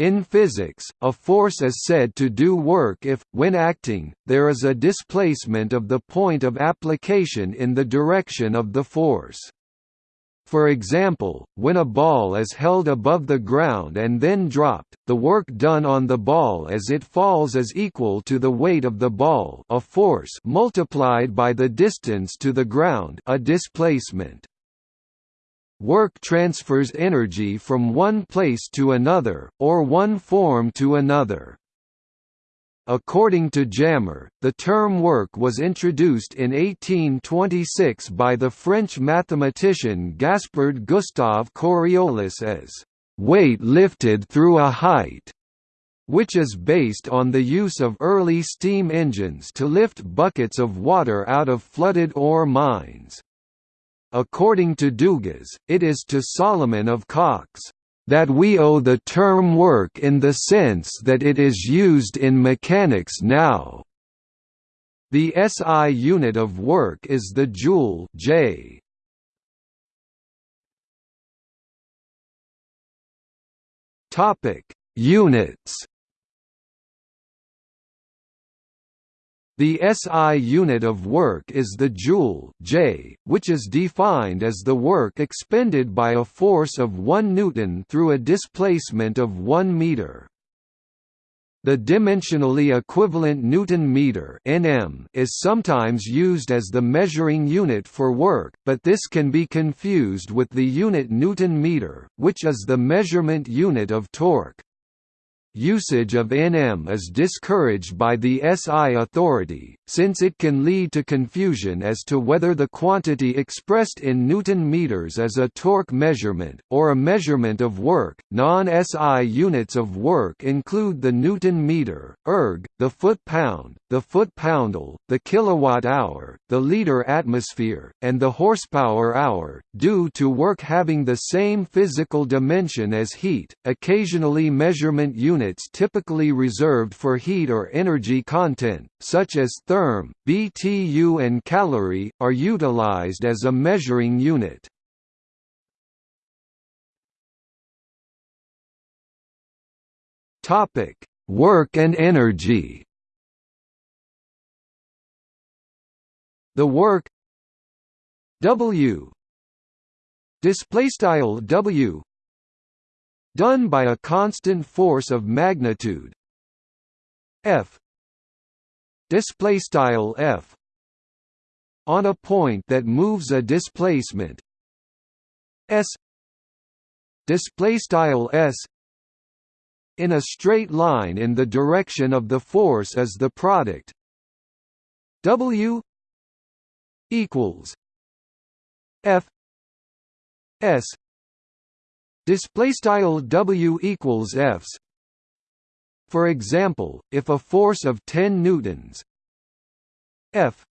In physics, a force is said to do work if, when acting, there is a displacement of the point of application in the direction of the force. For example, when a ball is held above the ground and then dropped, the work done on the ball as it falls is equal to the weight of the ball a force multiplied by the distance to the ground a displacement. Work transfers energy from one place to another, or one form to another. According to Jammer, the term work was introduced in 1826 by the French mathematician Gaspard Gustave Coriolis as weight lifted through a height, which is based on the use of early steam engines to lift buckets of water out of flooded ore mines. According to Dugas, it is to Solomon of Caux that we owe the term work in the sense that it is used in mechanics now. The SI unit of work is the joule J. Topic: Units The SI unit of work is the joule J, which is defined as the work expended by a force of 1 newton through a displacement of 1 meter. The dimensionally equivalent Newton meter (nm) is sometimes used as the measuring unit for work, but this can be confused with the unit Newton meter, which is the measurement unit of torque. Usage of Nm is discouraged by the SI authority, since it can lead to confusion as to whether the quantity expressed in Newton meters is a torque measurement, or a measurement of work. Non SI units of work include the Newton meter, erg, the foot pound, the foot poundal, the kilowatt hour, the liter atmosphere, and the horsepower hour, due to work having the same physical dimension as heat. Occasionally, measurement units typically reserved for heat or energy content, such as therm, BTU and calorie, are utilized as a measuring unit. Topic: Work and energy. The work W display style W done by a constant force of magnitude F display style F on a point that moves a displacement S display style S in a straight line in the direction of the force as the product W equals F S display style W equals Fs for example if a force of 10 newtons F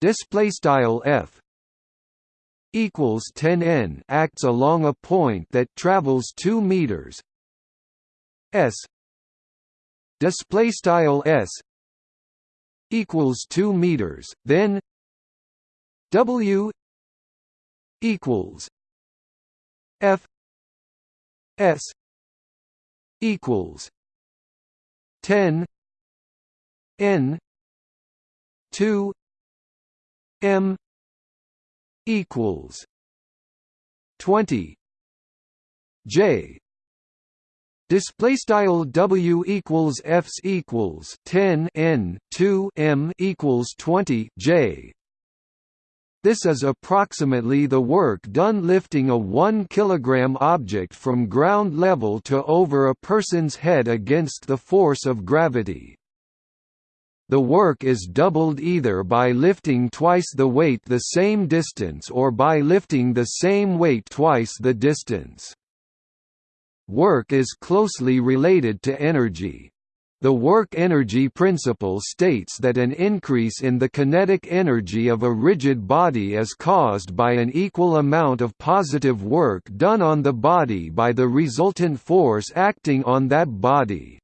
display style F equals 10 n acts along a point that travels 2 meters S display style S equals 2 meters then W equals F S equals ten N two M equals twenty J. Display style W equals Fs equals ten N two M equals twenty J this is approximately the work done lifting a 1 kg object from ground level to over a person's head against the force of gravity. The work is doubled either by lifting twice the weight the same distance or by lifting the same weight twice the distance. Work is closely related to energy. The work-energy principle states that an increase in the kinetic energy of a rigid body is caused by an equal amount of positive work done on the body by the resultant force acting on that body.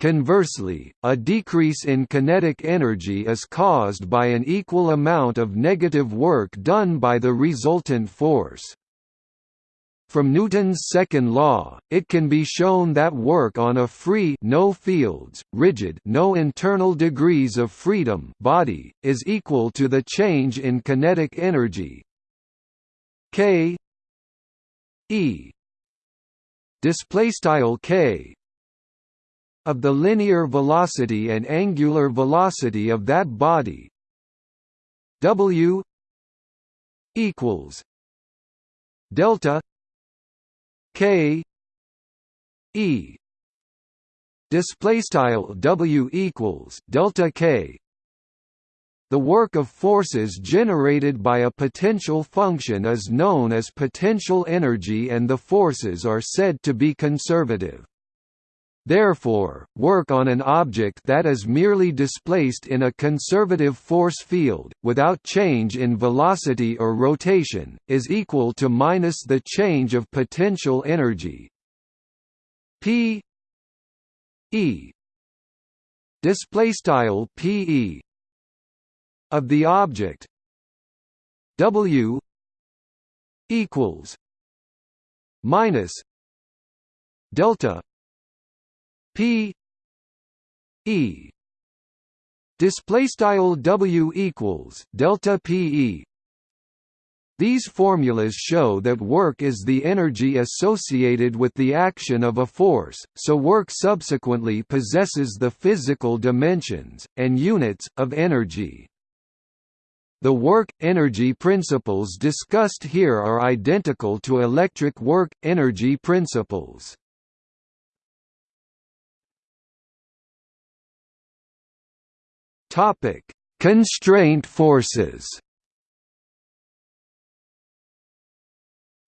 Conversely, a decrease in kinetic energy is caused by an equal amount of negative work done by the resultant force. From Newton's second law, it can be shown that work on a free no fields, rigid no internal degrees of freedom body is equal to the change in kinetic energy. K e display k of the linear velocity and angular velocity of that body. W equals delta K E display style W equals delta K the work of forces generated by a potential function is known as potential energy and the forces are said to be conservative. Therefore, work on an object that is merely displaced in a conservative force field, without change in velocity or rotation, is equal to minus the change of potential energy. P e display style pe of the object w equals minus delta P E display style W equals delta PE these formulas show that work is the energy associated with the action of a force, so work subsequently possesses the physical dimensions, and units, of energy. The work-energy principles discussed here are identical to electric work-energy principles. Topic: Constraint forces.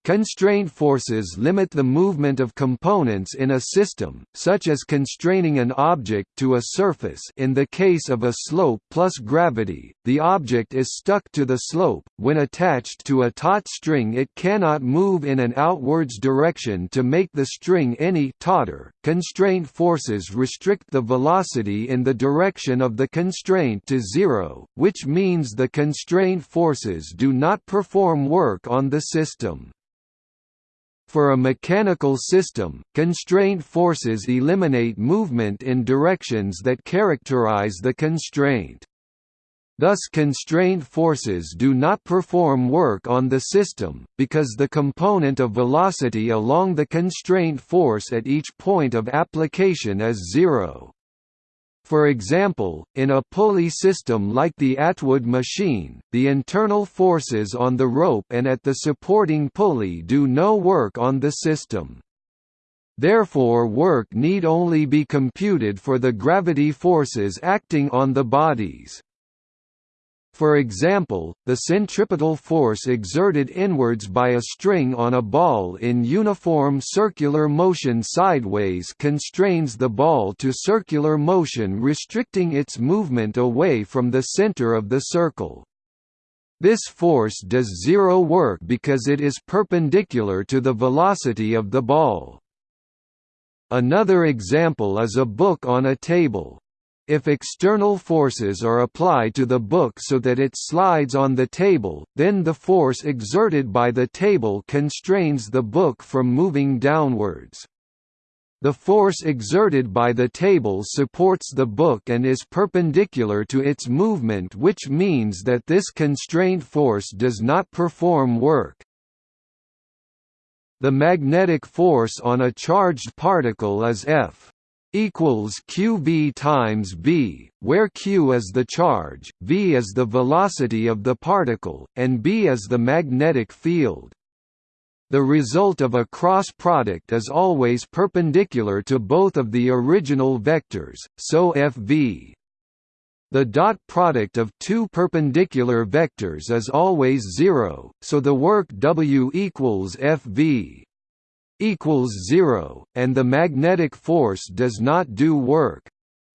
Constraint forces limit the movement of components in a system, such as constraining an object to a surface in the case of a slope plus gravity, the object is stuck to the slope, when attached to a taut string it cannot move in an outwards direction to make the string any tauter. Constraint forces restrict the velocity in the direction of the constraint to zero, which means the constraint forces do not perform work on the system. For a mechanical system, constraint forces eliminate movement in directions that characterize the constraint. Thus constraint forces do not perform work on the system, because the component of velocity along the constraint force at each point of application is zero. For example, in a pulley system like the Atwood machine, the internal forces on the rope and at the supporting pulley do no work on the system. Therefore work need only be computed for the gravity forces acting on the bodies. For example, the centripetal force exerted inwards by a string on a ball in uniform circular motion sideways constrains the ball to circular motion restricting its movement away from the center of the circle. This force does zero work because it is perpendicular to the velocity of the ball. Another example is a book on a table. If external forces are applied to the book so that it slides on the table, then the force exerted by the table constrains the book from moving downwards. The force exerted by the table supports the book and is perpendicular to its movement which means that this constraint force does not perform work. The magnetic force on a charged particle is F equals qv times b, where q is the charge, v is the velocity of the particle, and b is the magnetic field. The result of a cross product is always perpendicular to both of the original vectors, so fv. The dot product of two perpendicular vectors is always zero, so the work W equals fv equals zero, and the magnetic force does not do work.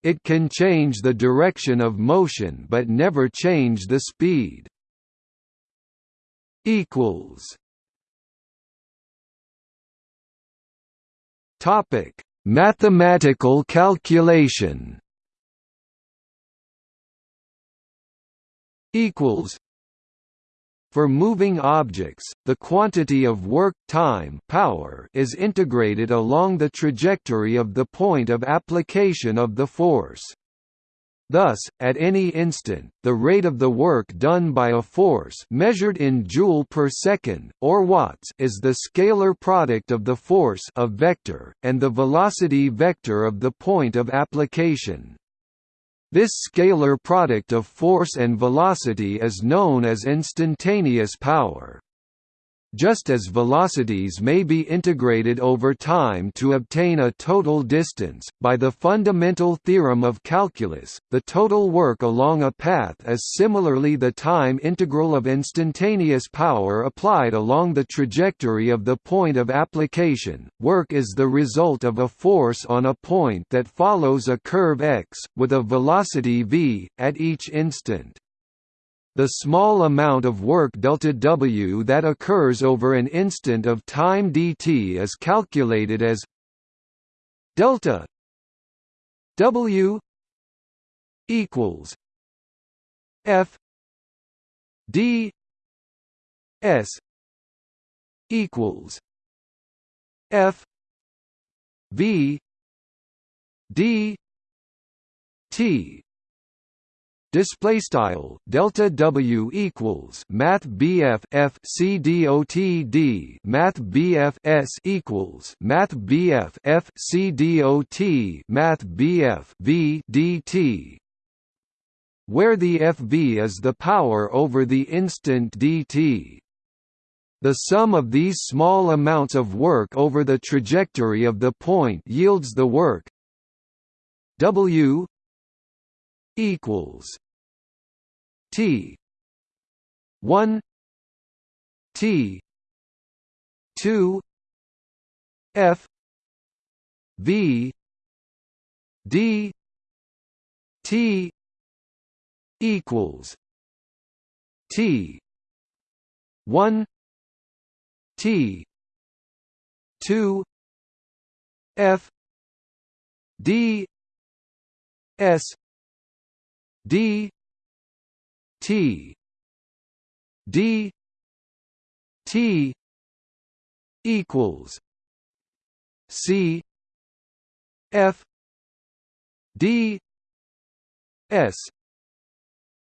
It can change the direction of motion but never change the speed. Topic: Mathematical calculation. Equals For moving objects, the quantity of work time power is integrated along the trajectory of the point of application of the force. Thus, at any instant, the rate of the work done by a force measured in joule per second, or watts is the scalar product of the force of vector, and the velocity vector of the point of application. This scalar product of force and velocity is known as instantaneous power. Just as velocities may be integrated over time to obtain a total distance, by the fundamental theorem of calculus, the total work along a path is similarly the time integral of instantaneous power applied along the trajectory of the point of application. Work is the result of a force on a point that follows a curve x, with a velocity v, at each instant. The small amount of work delta W that occurs over an instant of time dt is calculated as delta W equals F D S equals F V D T display style delta w equals math bf f c dot d math bf s equals math bf f c dot math bf v dt where the fv is the power over the instant dt the sum of these small amounts of work over the trajectory of the point yields the work W equals T. one T. two F. V. D. T. equals T. one T. two F. D. S. D T. D. T. equals C. F. D. S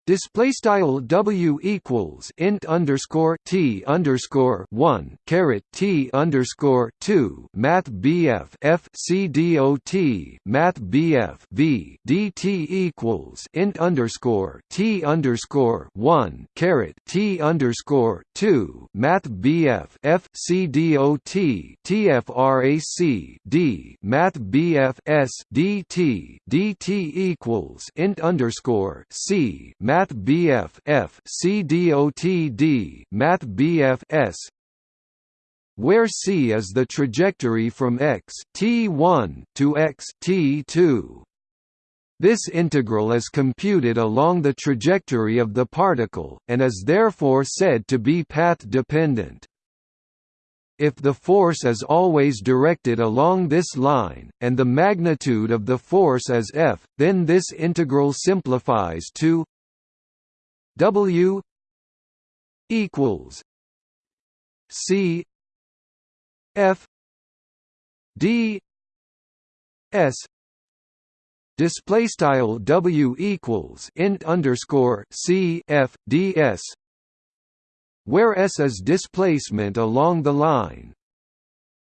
Display style W equals int underscore T underscore one caret T underscore two Math BF F C D O T Math BF V DT equals int underscore T underscore one caret T underscore two Math BF F C D O T TFRAC D Math BF S DT DT equals int underscore C Math Math BF F C D O T D Math BF S where c is the trajectory from x t1 to x t2. This integral is computed along the trajectory of the particle, and is therefore said to be path-dependent. If the force is always directed along this line, and the magnitude of the force is F, then this integral simplifies to W equals C F D S display style W equals int underscore C F D S where S is displacement along the line.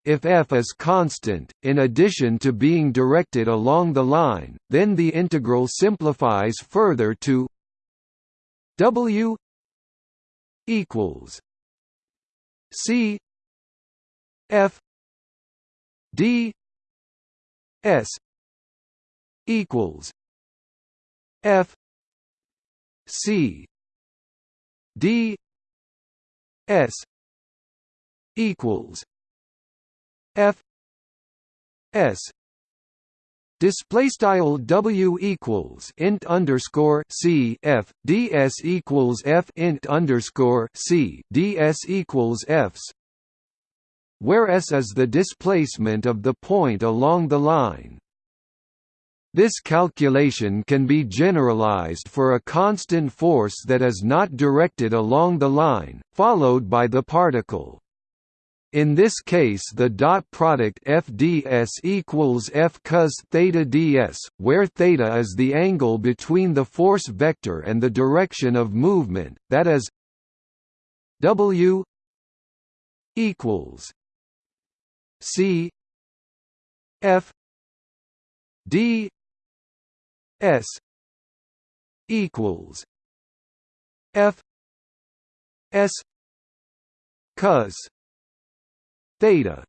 If f is constant, in addition to being directed along the line, then the integral simplifies further to W equals C F D S equals F C D S equals F S Display style W equals int underscore C F DS equals F int underscore C DS equals Fs where S is the displacement of the point along the line. This calculation can be generalized for a constant force that is not directed along the line, followed by the particle. In this case the dot product f ds equals f cos theta ds, where theta is the angle between the force vector and the direction of movement, that is w equals c f d S equals F S cos theta.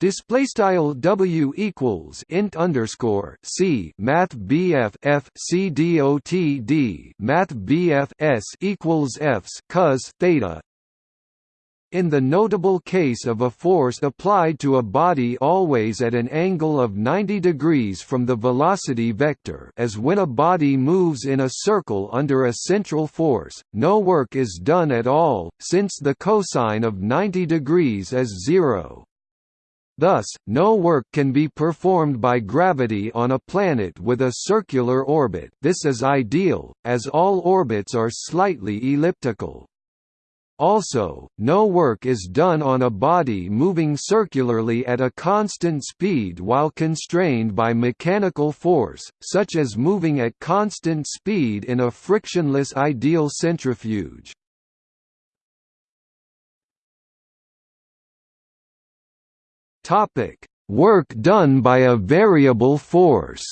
Display style W equals int underscore C Math BF F C D Math BF S equals Fs cos theta in the notable case of a force applied to a body always at an angle of 90 degrees from the velocity vector as when a body moves in a circle under a central force, no work is done at all, since the cosine of 90 degrees is zero. Thus, no work can be performed by gravity on a planet with a circular orbit this is ideal, as all orbits are slightly elliptical. Also, no work is done on a body moving circularly at a constant speed while constrained by mechanical force, such as moving at constant speed in a frictionless ideal centrifuge. Work done by a variable force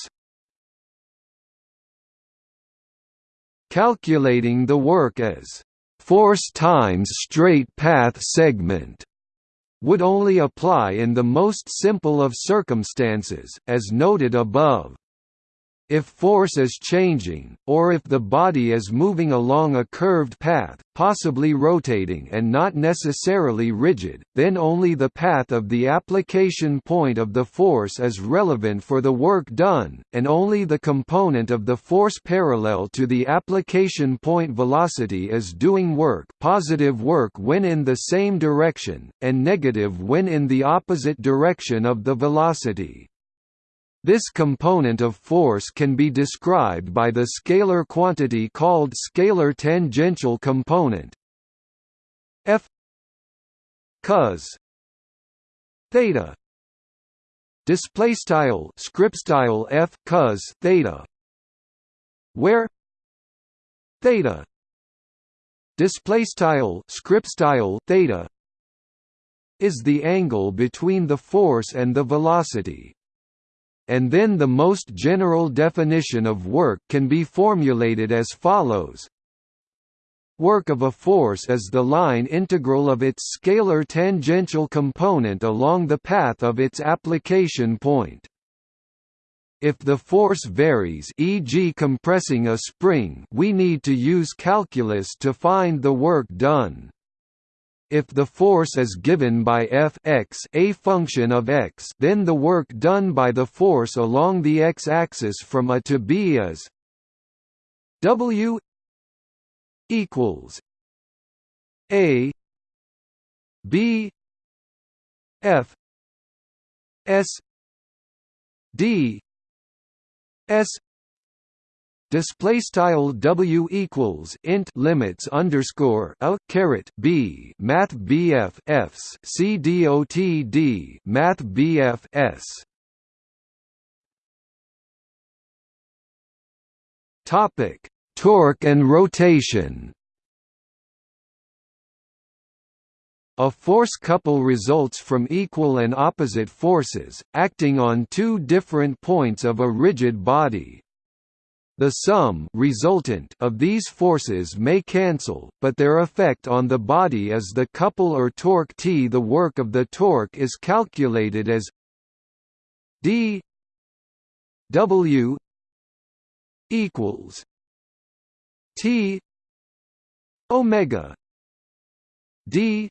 Calculating the work as force times straight path segment would only apply in the most simple of circumstances, as noted above. If force is changing, or if the body is moving along a curved path, possibly rotating and not necessarily rigid, then only the path of the application point of the force is relevant for the work done, and only the component of the force parallel to the application point velocity is doing work positive work when in the same direction, and negative when in the opposite direction of the velocity. This component of force can be described by the scalar quantity called scalar tangential component. F cos theta display style script style f cos theta where theta display style script style theta is the angle between the force and the velocity and then the most general definition of work can be formulated as follows Work of a force is the line integral of its scalar tangential component along the path of its application point. If the force varies e.g. compressing a spring we need to use calculus to find the work done. If the force is given by f x a function of x then the work done by the force along the x-axis from a to b is w equals a b f s d s display style w equals int limits underscore a caret b math bf fs c dot d math bf s. Topic torque and rotation. A force couple results from equal and opposite forces, acting on two different points of a rigid body, the sum resultant of these forces may cancel, but their effect on the body is the couple or torque T. The work of the torque is calculated as d w equals T omega d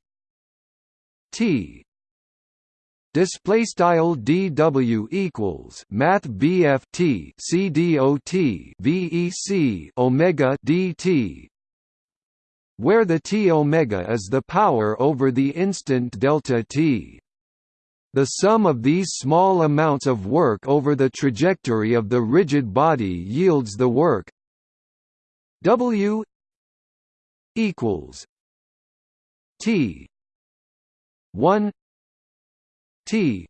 T display style dw equals math bft cdot vec omega dt where the t omega is the power over the instant delta t. The sum of these small amounts of work over the trajectory of the rigid body yields the work W equals T one T.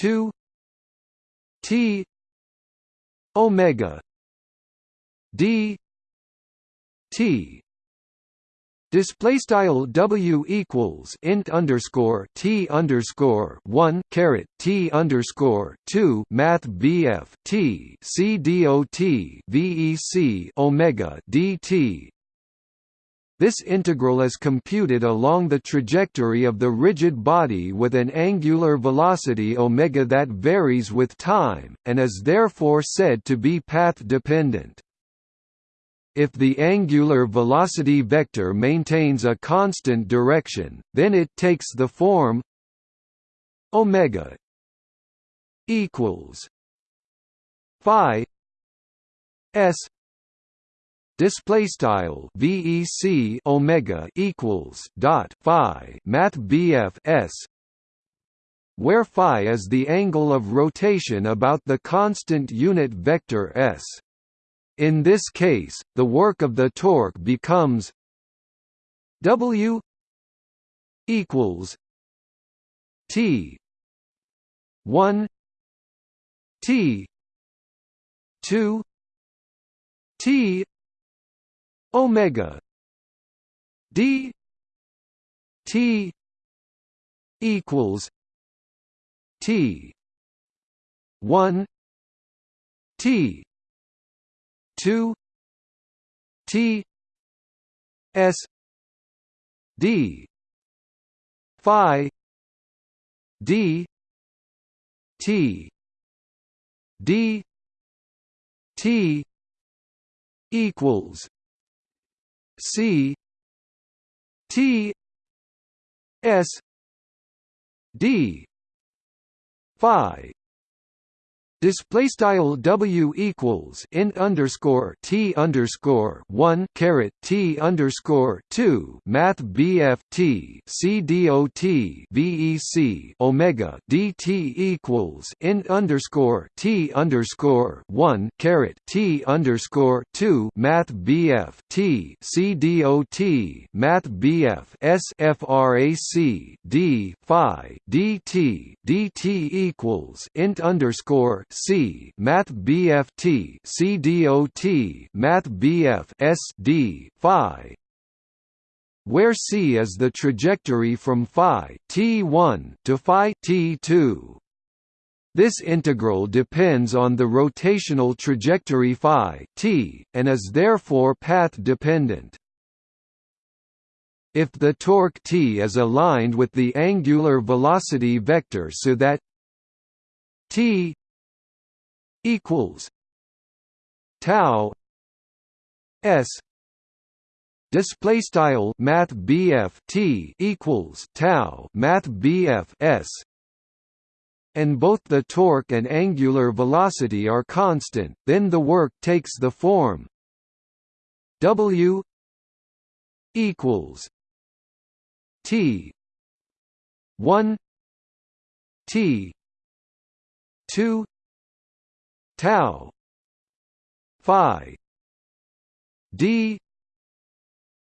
two. T. Omega. D. T. Display style W equals int underscore T underscore one caret T underscore two Math BF T C D O T VEC Omega DT this integral is computed along the trajectory of the rigid body with an angular velocity omega that varies with time, and is therefore said to be path-dependent. If the angular velocity vector maintains a constant direction, then it takes the form omega equals phi s display style vec omega equals dot phi math bf s where phi is the angle of rotation about the constant unit vector s. In this case, the work of the torque becomes W equals T one T two T Omega D T equals T one T two T S D Phi D T D T equals C T S D Phi Display style W equals int underscore T underscore one caret T underscore two Math BF T C D O T VEC Omega DT equals int underscore T underscore one caret T underscore two Math BF T C D O T Math BF S FRAC D Phi DT DT equals int underscore C Math BFT CDOT Math BF SD Phi where c is the trajectory from phi t1 to phi t2. This integral depends on the rotational trajectory phi t, and is therefore path-dependent. If the torque t is aligned with the angular velocity vector so that t equals tau s display style math T equals tau math s. And both the torque and angular velocity are constant. Then the work takes the form W equals T 1 T 2 tau. Phi. D.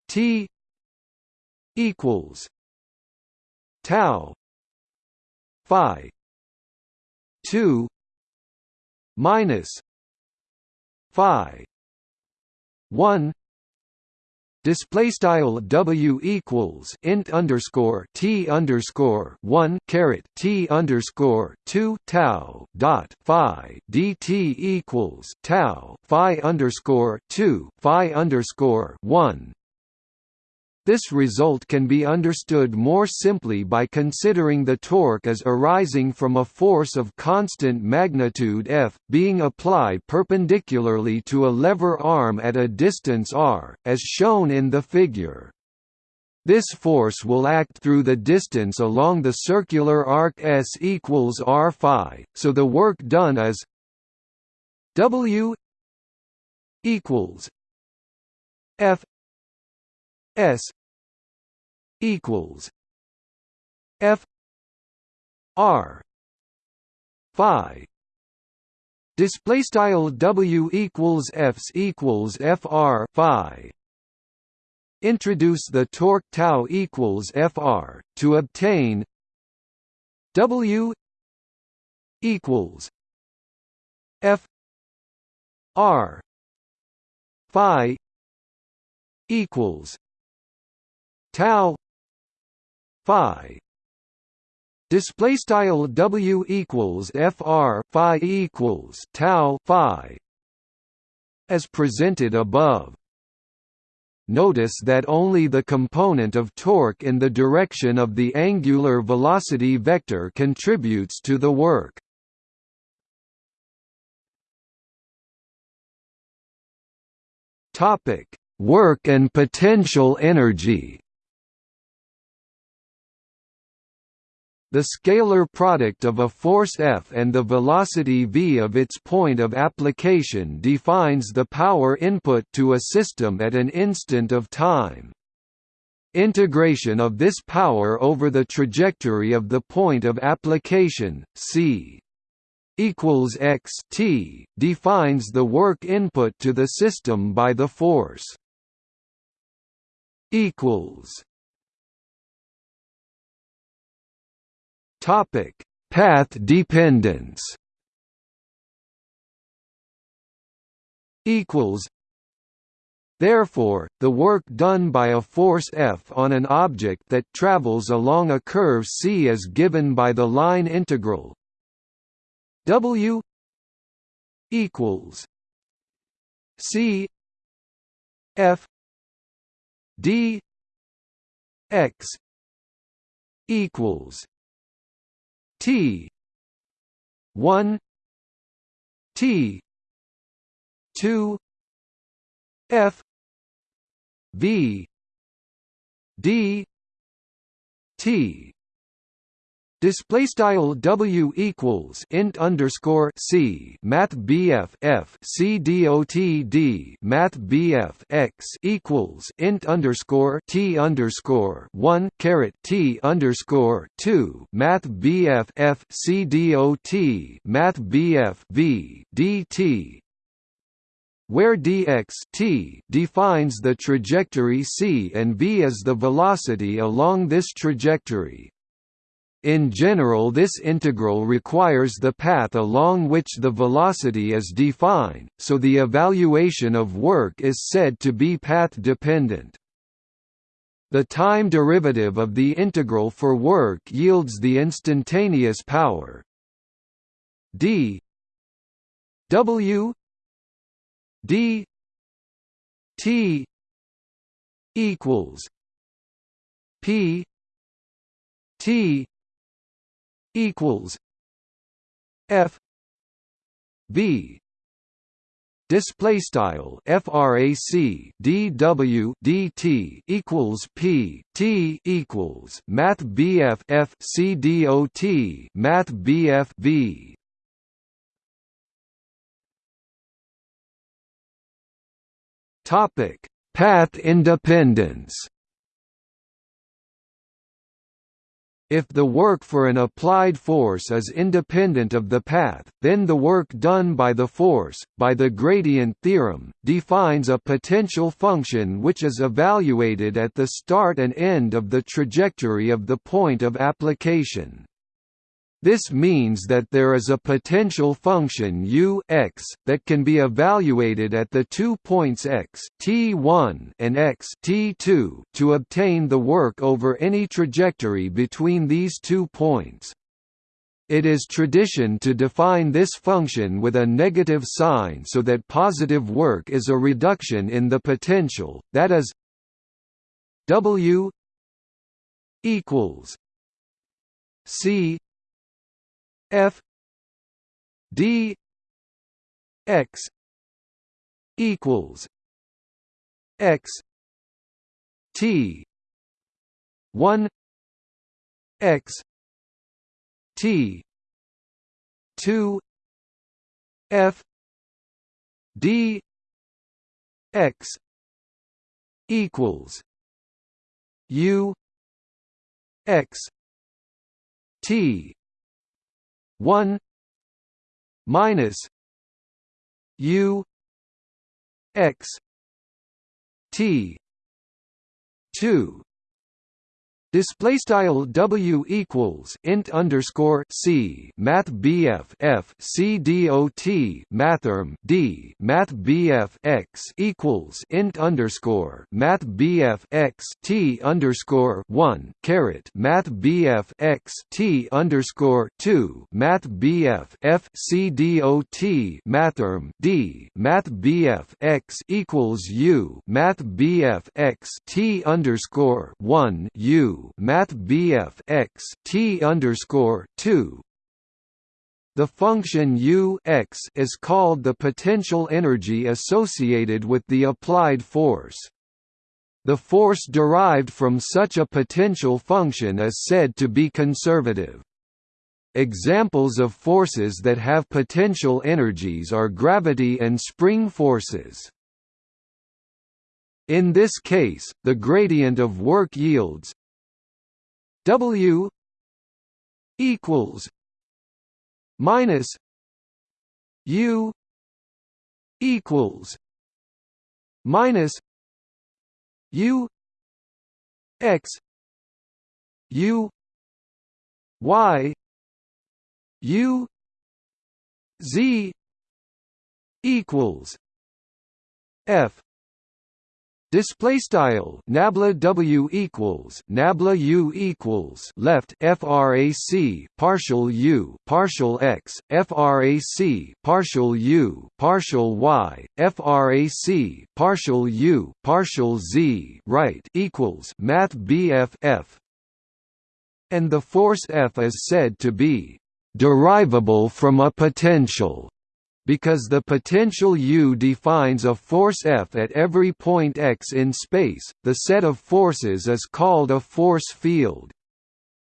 T. Equals. Tau. Phi. 2 minus. Phi. 1 display style w equals int underscore t underscore one caret t underscore two tau dot phi dt equals tau phi underscore two phi underscore one this result can be understood more simply by considering the torque as arising from a force of constant magnitude F, being applied perpendicularly to a lever arm at a distance r, as shown in the figure. This force will act through the distance along the circular arc S equals r phi, so the work done is W equals F S equals F r phi. Display style w equals fs equals fr phi. Introduce the torque tau equals fr to obtain w equals f r phi equals tau phi. Display style w equals fr phi equals tau phi. As presented above. Notice that only the component of torque in the direction of the angular velocity vector contributes to the work. Topic work and potential energy The scalar product of a force F and the velocity v of its point of application defines the power input to a system at an instant of time. Integration of this power over the trajectory of the point of application, c equals x t, defines the work input to the system by the force equals Topic: Path dependence. Equals. Therefore, the work done by a force F on an object that travels along a curve c is given by the line integral W equals C F D x equals T. one. T. two. F. V. D. T Display style W equals int underscore C Math BF F C D O T D Math BF X equals int underscore T underscore one caret T underscore two Math BF F C D O T Math BF V D T where dx t defines the trajectory c and v is the velocity along this trajectory. In general this integral requires the path along which the velocity is defined, so the evaluation of work is said to be path-dependent. The time derivative of the integral for work yields the instantaneous power. D. W. D. T. equals p. T equals F V display style frac dw dt equals p t equals math bf f c dot math bf v. Topic path independence If the work for an applied force is independent of the path, then the work done by the force, by the gradient theorem, defines a potential function which is evaluated at the start and end of the trajectory of the point of application. This means that there is a potential function u x that can be evaluated at the two points x t1 and x t2 to obtain the work over any trajectory between these two points. It is tradition to define this function with a negative sign so that positive work is a reduction in the potential, that is w equals c F D X equals X T one X T two F D X equals U X T one minus U X T two Display style W equals int underscore C Math BF F C D O T Mathrm D Math BF X equals int underscore Math BF X T underscore one caret Math BF X T underscore two Math BF F C D O T Mathrm D Math BF X equals U Math BF X T underscore one U Math BF X T underscore two the function U x is called the potential energy associated with the applied force. The force derived from such a potential function is said to be conservative. Examples of forces that have potential energies are gravity and spring forces. In this case, the gradient of work yields W equals minus U equals minus U X U Y U Z equals F Display style nabla w equals nabla u equals left frac partial u partial x frac partial u partial y frac partial u partial z right equals math bf f. And the force F is said to be derivable from a potential because the potential U defines a force F at every point x in space, the set of forces is called a force field.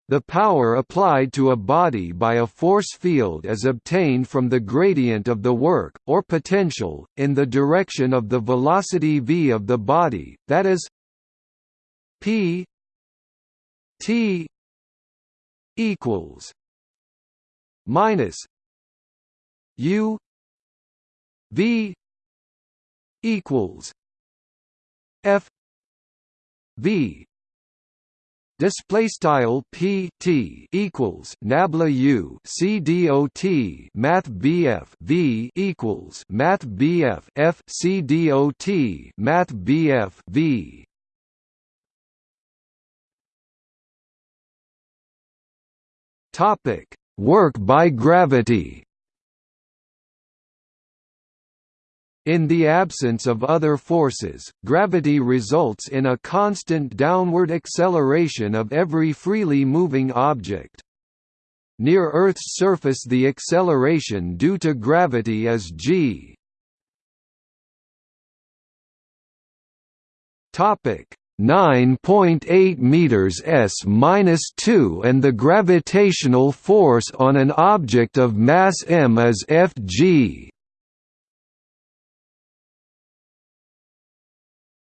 The power applied to a body by a force field is obtained from the gradient of the work, or potential, in the direction of the velocity v of the body, that is p t equals minus u V equals F V display style p t equals nabla u c d o t math bf v equals math bf f c d o t math bf v. Topic work by gravity In the absence of other forces, gravity results in a constant downward acceleration of every freely moving object. Near Earth's surface the acceleration due to gravity is g. Topic 9.8 meters s minus 2 and the gravitational force on an object of mass m is Fg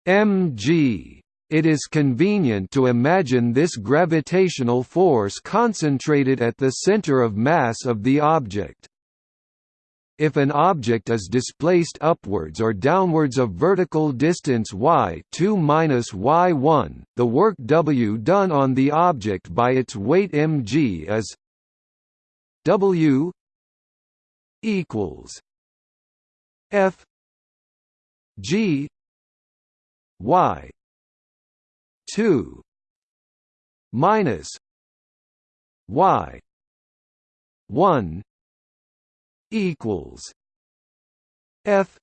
mg. It is convenient to imagine this gravitational force concentrated at the center of mass of the object. If an object is displaced upwards or downwards of vertical distance y2 minus y1, the work W done on the object by its weight mg is W equals F g y. 2 minus y. 1 equals f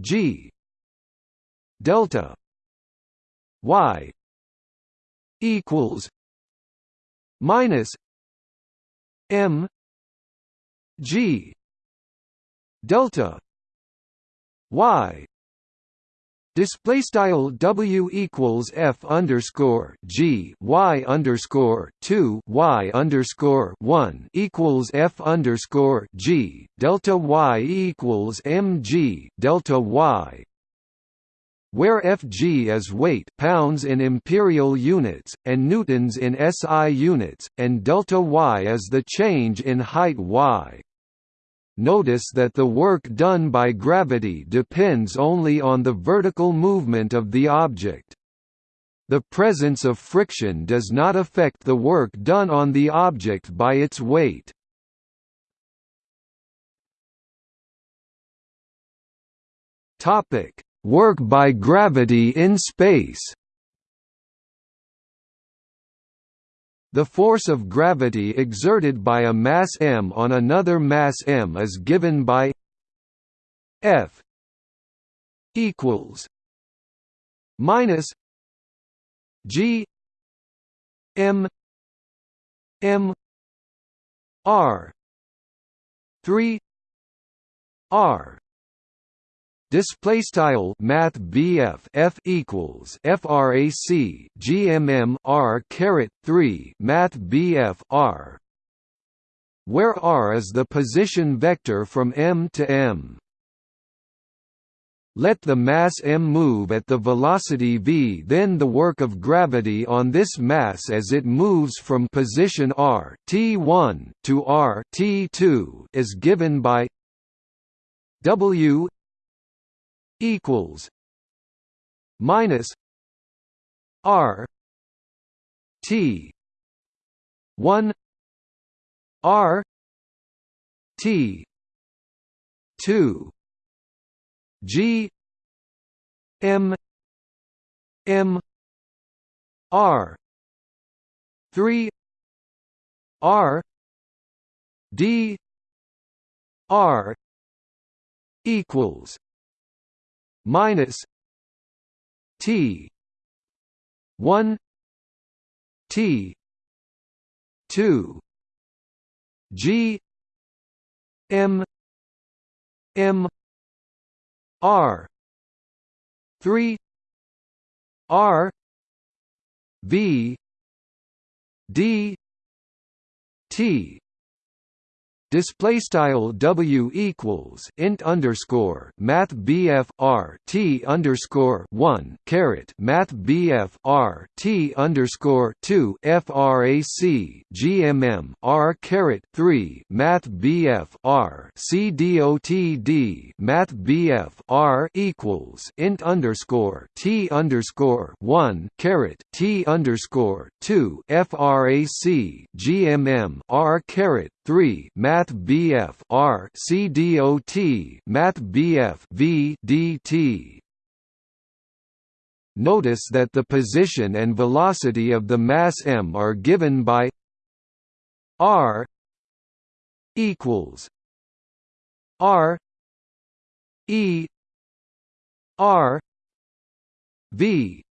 g delta y equals minus m g delta y Display style W equals F underscore G Y underscore two Y underscore one equals F underscore G delta Y equals M G delta Y where Fg is weight pounds in imperial units, and newtons in SI units, and delta y is the change in height y. Notice that the work done by gravity depends only on the vertical movement of the object. The presence of friction does not affect the work done on the object by its weight. Work by gravity in space. The force of gravity exerted by a mass m on another mass m is given by F equals minus G M M R three R Display style Math BF F equals FRAC GMM R caret three Math BF R where R is the position vector from M to M. Let the mass m move at the velocity v then the work of gravity on this mass as it moves from position r t1 to r t2 is given by w equals minus r t 1 r t 2 G M M R three R D R equals minus T one T two G M M R three R V D T Display style W equals int underscore Math BF R T underscore one caret Math BF R T underscore two FRAC GMM R caret three Math BF R C DOTD Math BF R equals int underscore T underscore one caret T underscore two FRAC GMM R caret three Math Math BF R C D O T Math BF V D T. Notice that the position and velocity of the mass m are given by r equals r e r v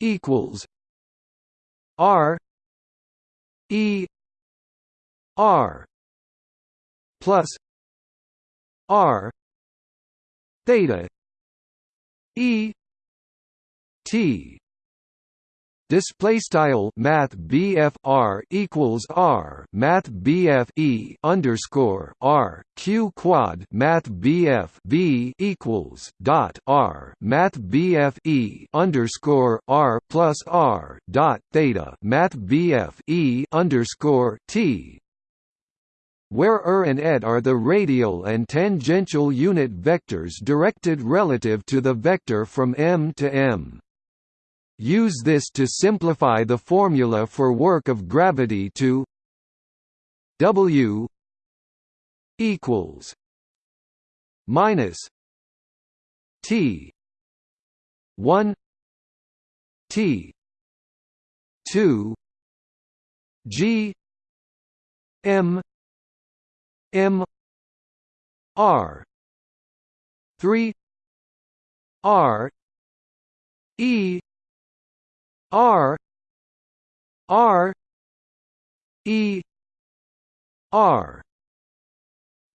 equals r e r plus r theta e t Display style Math BF R equals R Math BF E underscore R Q quad Math BF V equals dot R Math BF E underscore R plus R dot theta Math BF E underscore T where er and ed are the radial and tangential unit vectors directed relative to the vector from M to M. Use this to simplify the formula for work of gravity to W equals minus T one T two G M M R three R E R R E R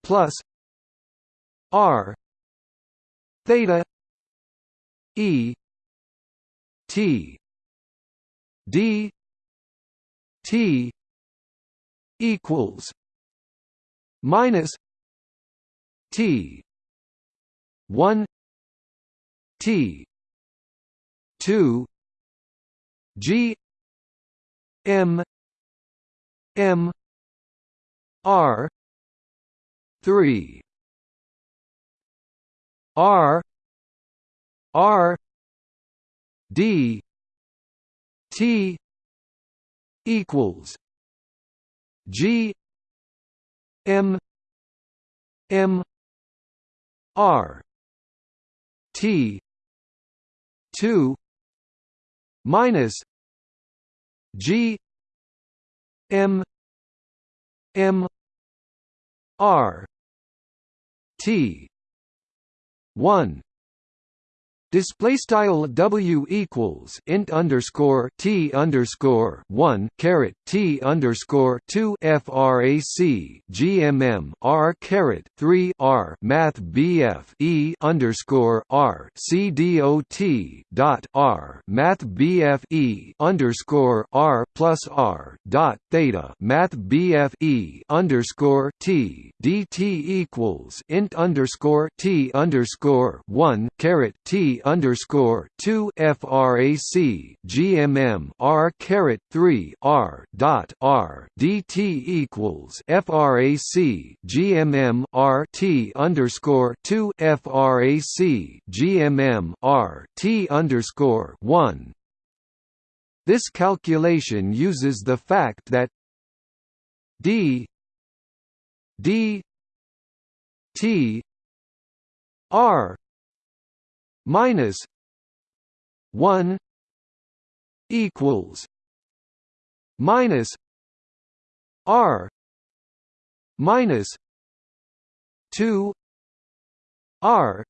plus R theta E T D T equals minus T one T two G M M R three R R D T equals G M M R T two minus G M M R T one Display style W equals int underscore T underscore one caret T underscore two FRAC GMM R caret three R Math BF E underscore R C D O T dot R Math BF E underscore R plus R dot theta Math BF E underscore T DT equals int underscore T underscore one caret T underscore two frac GMM R caret three R dot R DT equals frac GMM R T underscore two frac GMM R T underscore one. This calculation uses the fact that d d t r minus 1 equals minus r minus 2 r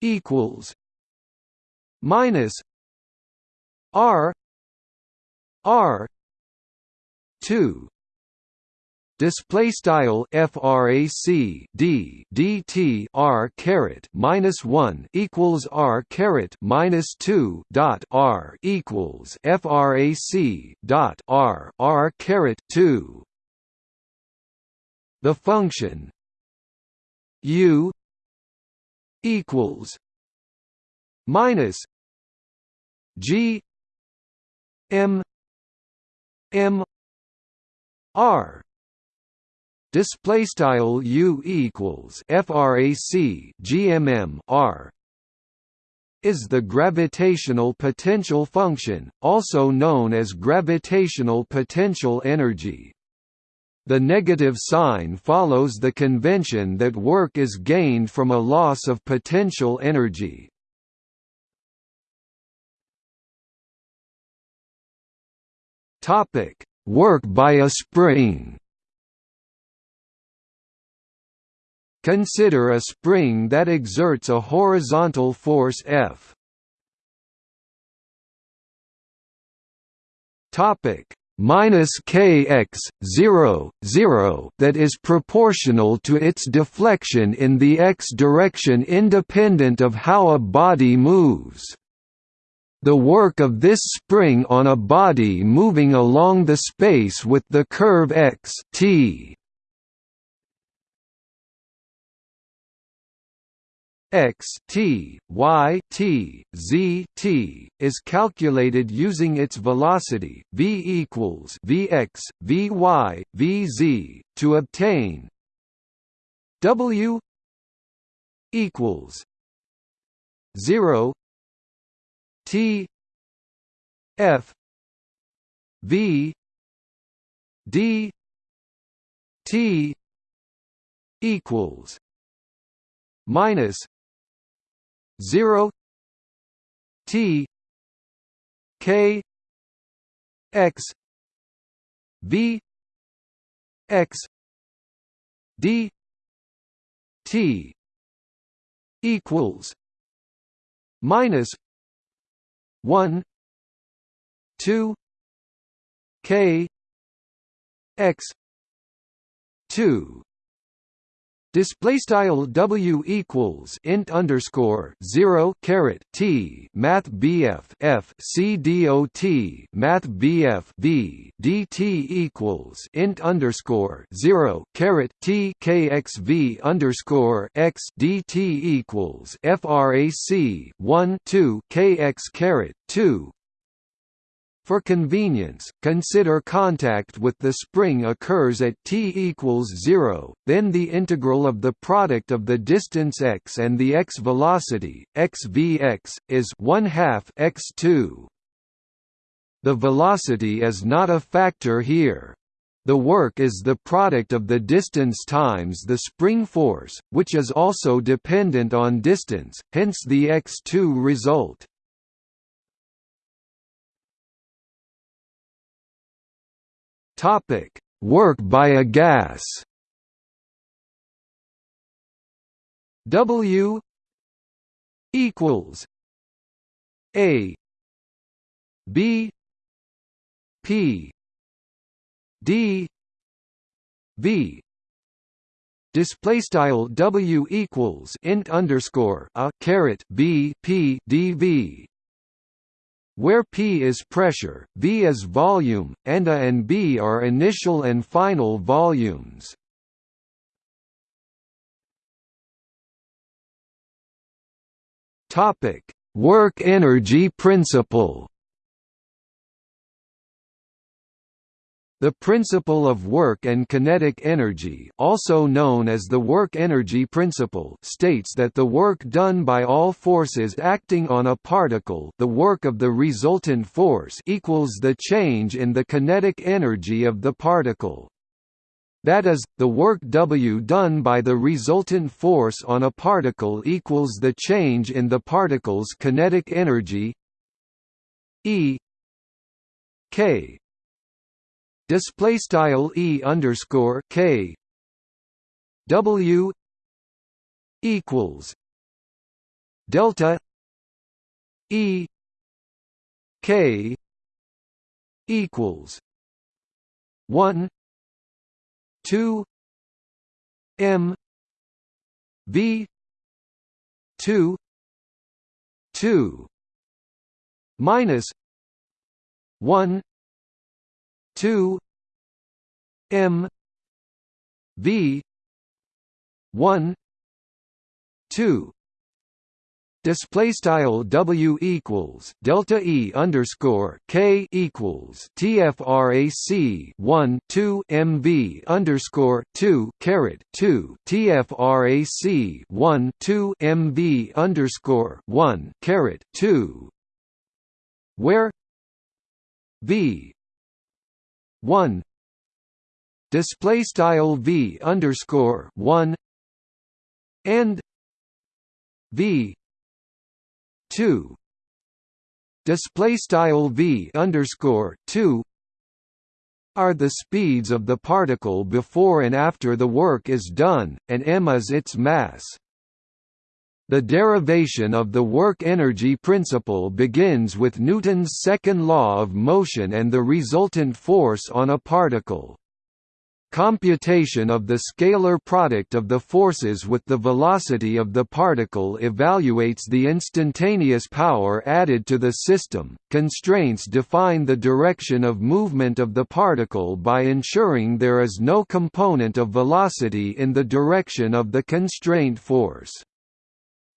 equals minus r r 2 display style frac d dt r caret minus 1 equals r caret minus 2 dot r equals frac dot r r caret 2 the function u equals minus g m m r display style u equals frac gmm r is the gravitational potential function also known as gravitational potential energy. The negative sign follows the convention that work is gained from a loss of potential energy. Topic work by a spring Consider a spring that exerts a horizontal force F. Topic minus kx 0 0 that is proportional to its deflection in the x direction independent of how a body moves. The work of this spring on a body moving along the space with the curve x t x t y t z t is calculated using its velocity v equals vx vy vz to obtain w equals 0 t f v d t equals minus 0 T K X V X D T equals minus one two K X two Display style W equals int underscore zero caret T Math BF F C D O T Math BF V DT equals int underscore zero caret T KXV underscore X DT equals FRAC one two KX caret two for convenience, consider contact with the spring occurs at t equals 0, then the integral of the product of the distance x and the x velocity, x vx, is 1 half x2. The velocity is not a factor here. The work is the product of the distance times the spring force, which is also dependent on distance, hence the x2 result. Topic: Work by a gas. W equals A B P D V. Display style W equals int underscore a caret B P D V where P is pressure, V is volume, and A and B are initial and final volumes. Work energy principle. The principle of work and kinetic energy also known as the work energy principle states that the work done by all forces acting on a particle the work of the resultant force equals the change in the kinetic energy of the particle. That is, the work W done by the resultant force on a particle equals the change in the particle's kinetic energy E k display style e underscore k. W equals delta e k equals one two m v two two minus one 2 m v 1 2 display style w equals delta e underscore k equals tfrac 1 2 mv underscore 2 caret 2 tfrac 1 2 mv underscore 1 caret 2 where v 1 display style v underscore 1 and v 2 display style v underscore 2 are the speeds of the particle before and after the work is done, and m is its mass. The derivation of the work-energy principle begins with Newton's second law of motion and the resultant force on a particle. Computation of the scalar product of the forces with the velocity of the particle evaluates the instantaneous power added to the system. Constraints define the direction of movement of the particle by ensuring there is no component of velocity in the direction of the constraint force.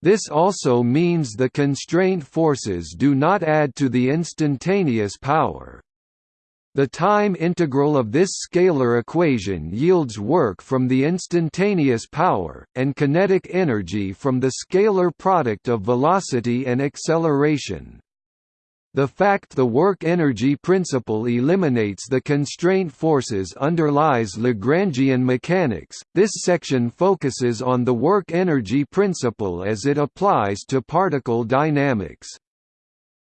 This also means the constraint forces do not add to the instantaneous power. The time integral of this scalar equation yields work from the instantaneous power, and kinetic energy from the scalar product of velocity and acceleration. The fact the work-energy principle eliminates the constraint forces underlies Lagrangian mechanics. This section focuses on the work-energy principle as it applies to particle dynamics.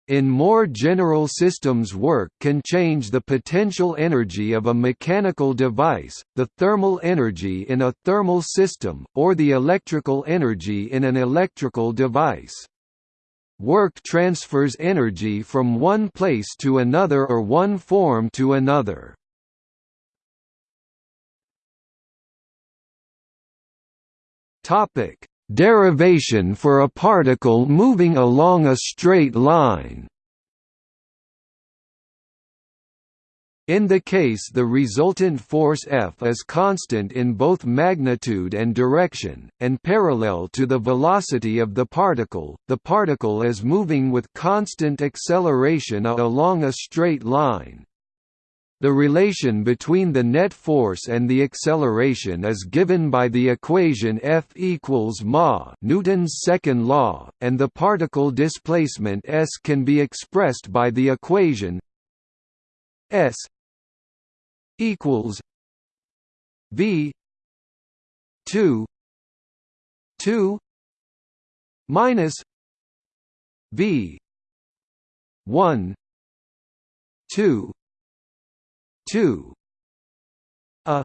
In more general systems work can change the potential energy of a mechanical device, the thermal energy in a thermal system, or the electrical energy in an electrical device. Work transfers energy from one place to another or one form to another. Topic: Derivation for a particle moving along a straight line. In the case the resultant force F is constant in both magnitude and direction, and parallel to the velocity of the particle, the particle is moving with constant acceleration along a straight line. The relation between the net force and the acceleration is given by the equation F equals ma Newton's second law, and the particle displacement s can be expressed by the equation s equals V two two minus V one two two. A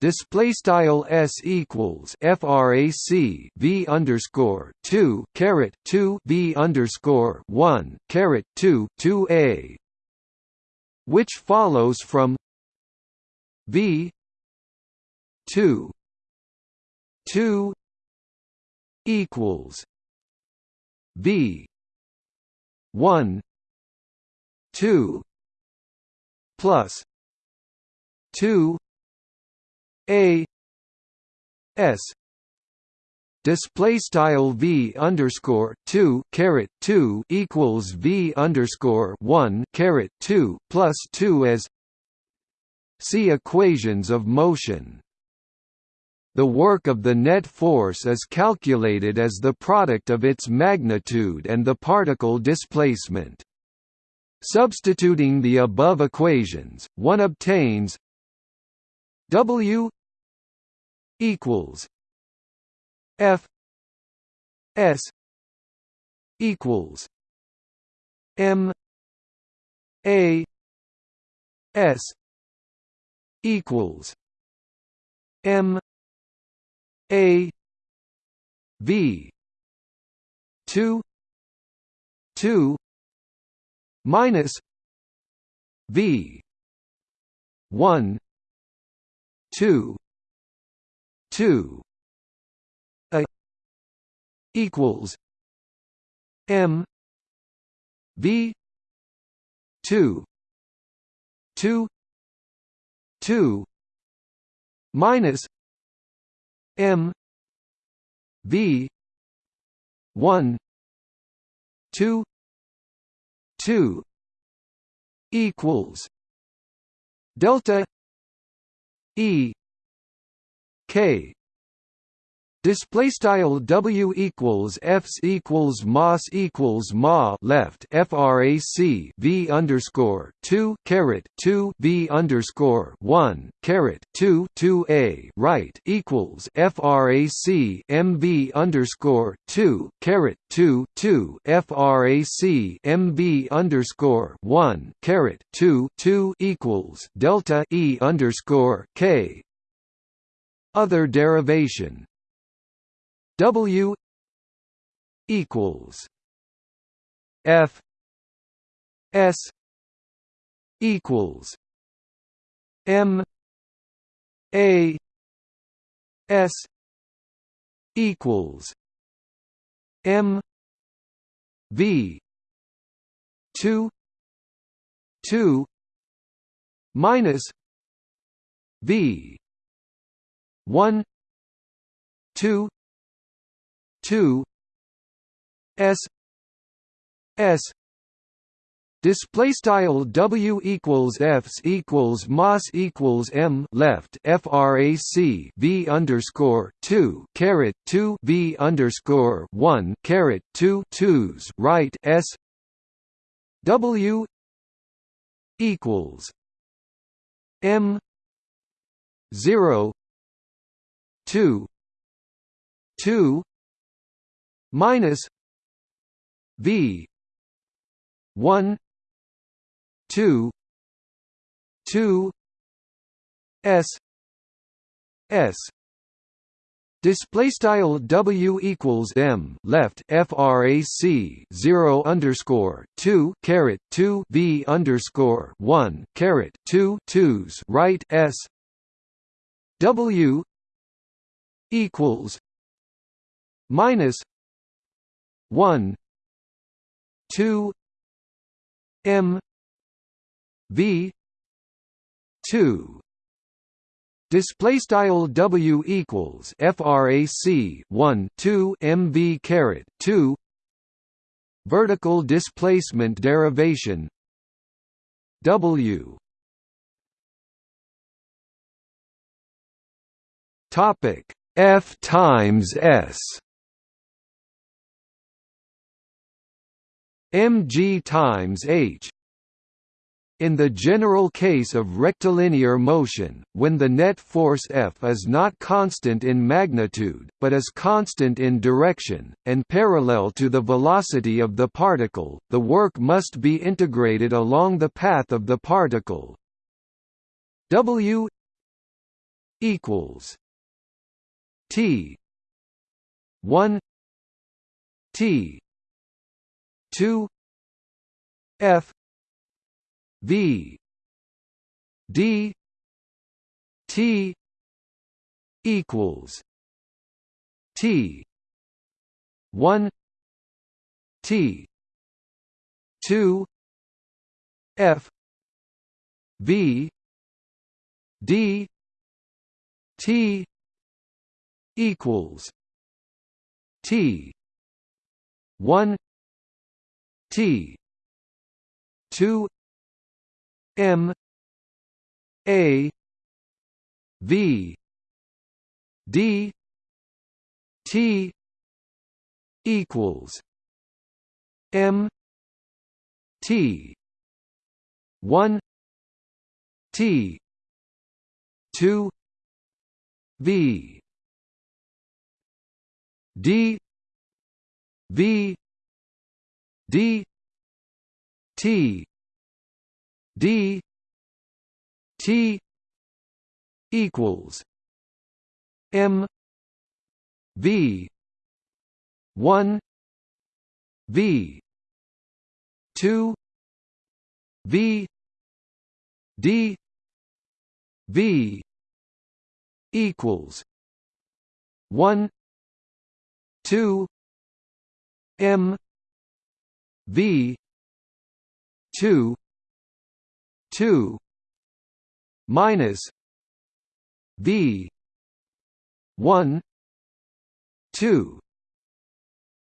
Display style s equals frac v underscore two caret two v underscore one caret two two a which follows from V two two equals V one two plus two A S display style v underscore two caret two equals v underscore one caret two plus two as see equations of motion. The work of the net force is calculated as the product of its magnitude and the particle displacement. Substituting the above equations, one obtains W equals F S equals M A S equals M A V two two minus V one two two equals M V two two two minus M V one two two equals delta E K Display style W equals Fs equals Mas equals Ma left FRAC V underscore two caret two V underscore one caret two two A right equals FRAC MV underscore two caret two two FRAC MV underscore one caret two two equals Delta E underscore K. Other derivation W equals F S equals M A S equals M V two two minus V one two two S S Display style W equals Fs equals Mas equals M left FRAC V underscore two caret two V underscore one caret two twos right S W equals M zero two two minus V one two two S S. Display style W equals M left FRAC zero underscore two caret two V underscore one caret two twos right S. W equals minus 1 2 m v 2 Display style W equals frac 1 2 mv caret 2 vertical displacement derivation. W. Topic F times S mg times h in the general case of rectilinear motion, when the net force F is not constant in magnitude, but is constant in direction, and parallel to the velocity of the particle, the work must be integrated along the path of the particle. W equals T 1 T 2 F V D T equals T one T two F V D T equals T one T. two. M. A. V. D. T. equals M. T. one. T. two. V. D. V D T D T equals M V one V two V D V equals one two M V two two minus V one two.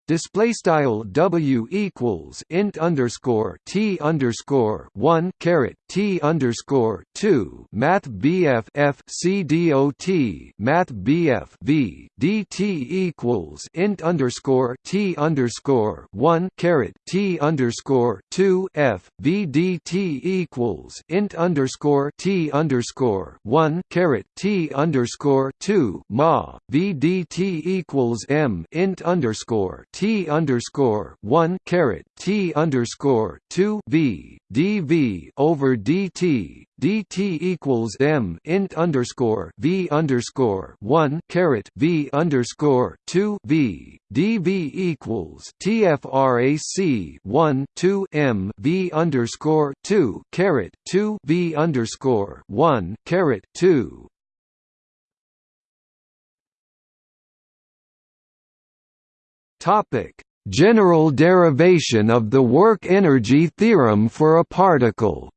Display style W equals int underscore T underscore one caret T underscore two Math BF F C D O T Math BF V DT equals int underscore T underscore one caret T underscore two F V D T equals int underscore T underscore one caret T underscore two Ma V D T equals M int underscore T T underscore one caret T underscore two V dV over dt dt equals m int underscore v underscore one caret v underscore two v. Dv equals tfrac one two m v underscore two caret two v underscore one caret two. Topic: General derivation of the work-energy theorem for a particle.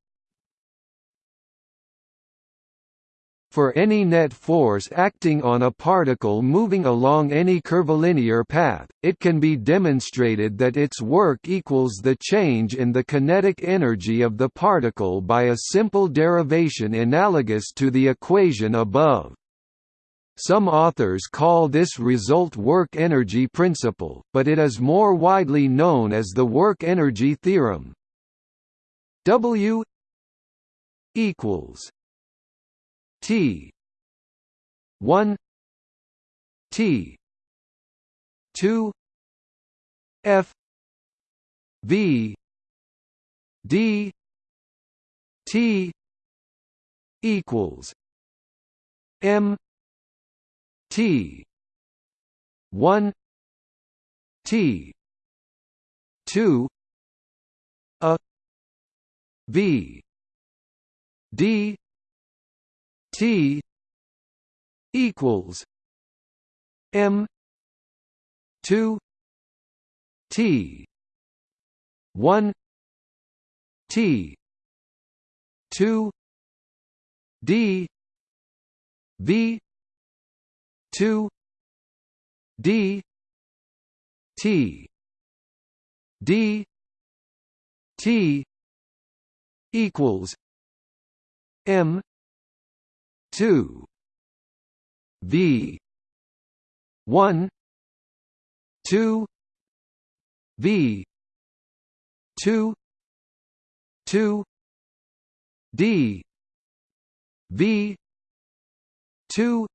For any net force acting on a particle moving along any curvilinear path, it can be demonstrated that its work equals the change in the kinetic energy of the particle by a simple derivation analogous to the equation above. Some authors call this result work-energy principle, but it is more widely known as the work-energy theorem. W equals T. one. T. two. F. V. D. T. equals M. T. one. T. two. A. V. D T equals m 2 t 1 t 2 d v 2 d t d t equals m 2 v. 1 2 v. 2 2 d. V. 2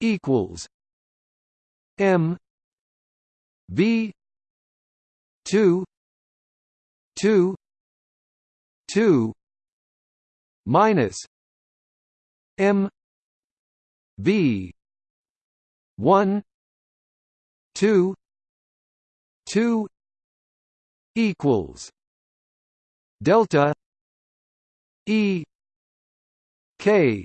equals m. V. 2 2 2 minus m v 1 2 2 equals delta e k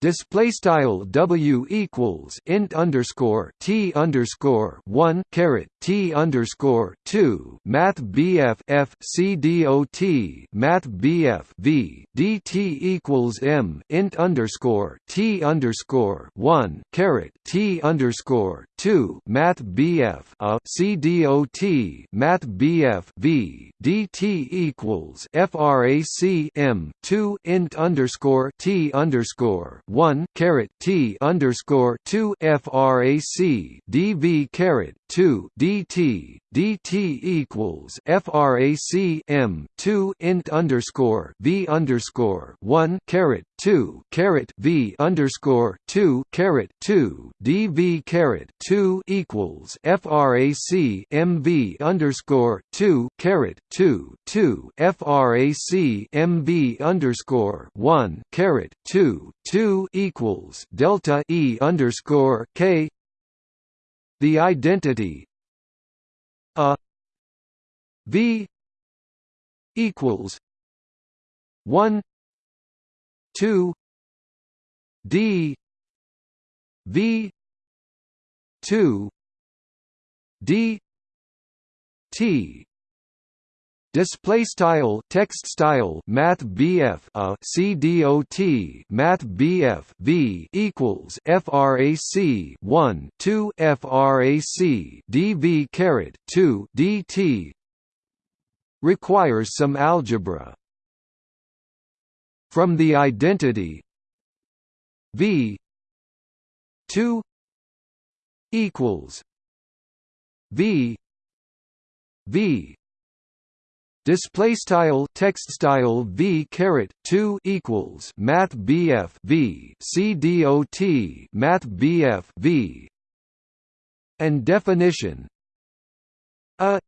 display style w equals int underscore t underscore one caret t underscore two math bf f c dot math bf v dt equals m int underscore t underscore one caret t underscore two math bf a c dot math bf v dt equals frac m two int underscore t underscore one caret T underscore two FRAC DV caret two DT DT equals FRAC M two int underscore V underscore one caret two caret V underscore two caret two DV caret two equals FRAC MV underscore two caret two two FRAC MV underscore one caret two two equals delta E underscore K. The identity a v equals 1 2 d v 2 d t Display style text style Math BF a uh, C D O T Math BF V equals FRAC one two FRAC DV caret two DT requires some algebra. From the identity V two equals V V Display style text style v caret two equals Math BF v C D O T Math BF v. And definition a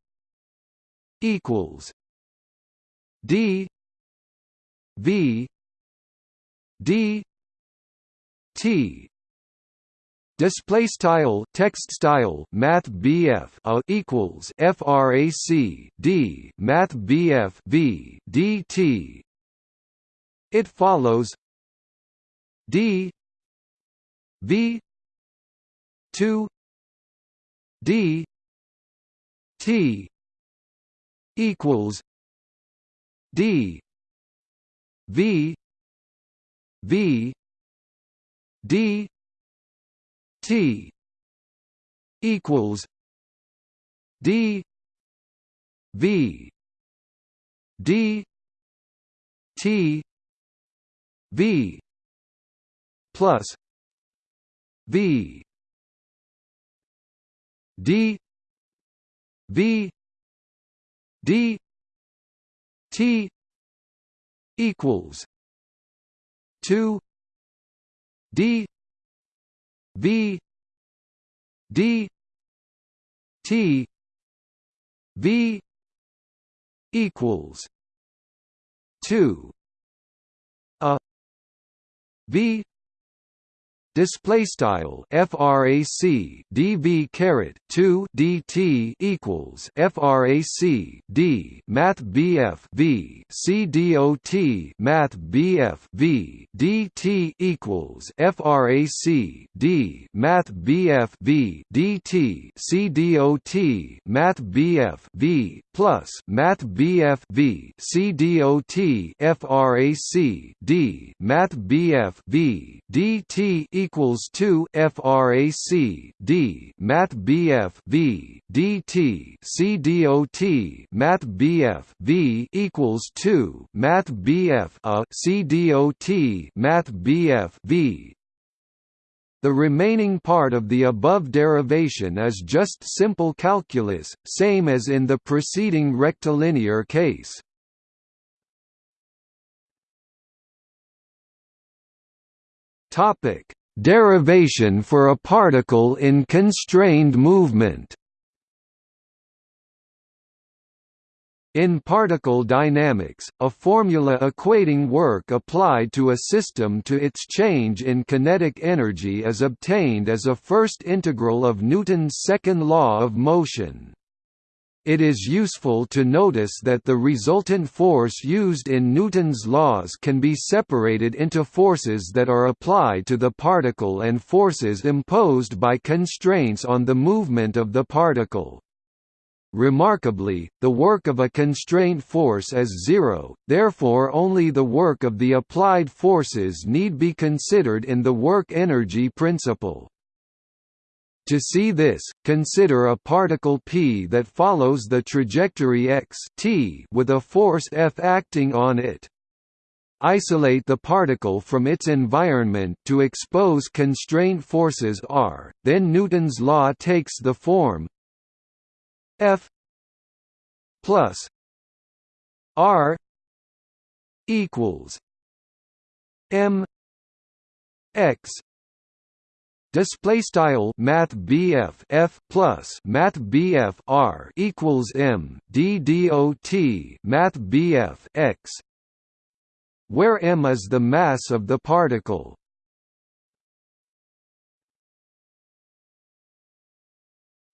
equals D V D T Display style text style Math BF a equals FRAC D Math BF V DT It follows D V two D T equals D V V D T equals D V D T V plus V D V D T equals two D V D T V equals two a V display style frac dv caret 2 dt equals frac d math bf v c dot math bf v dt equals frac d math bf v dt c dot math bf v plus math bf v c dot frac d math bf v dt equals 2 frac d math bf v dt c dot math bf v equals 2 math bf a c dot math bf v the remaining part of the above derivation is just simple calculus, same as in the preceding rectilinear case. Topic: Derivation for a particle in constrained movement. In particle dynamics, a formula equating work applied to a system to its change in kinetic energy is obtained as a first integral of Newton's second law of motion. It is useful to notice that the resultant force used in Newton's laws can be separated into forces that are applied to the particle and forces imposed by constraints on the movement of the particle. Remarkably, the work of a constraint force is zero, therefore only the work of the applied forces need be considered in the work-energy principle. To see this, consider a particle p that follows the trajectory x t with a force F acting on it. Isolate the particle from its environment to expose constraint forces R, then Newton's law takes the form F plus R equals M X Display style Math BF F plus Math BF R equals M D D O T Math BF X where m is the mass of the particle.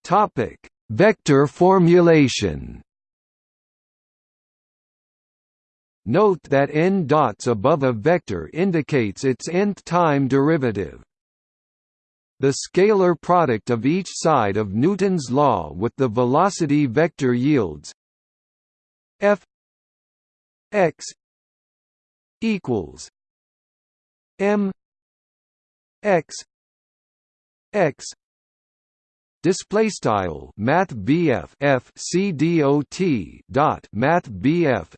Topic: Vector formulation. Note that n dots above a vector indicates its nth time derivative. The scalar product of each side of Newton's law with the velocity vector yields f x equals m x x display style math F C D O T dot math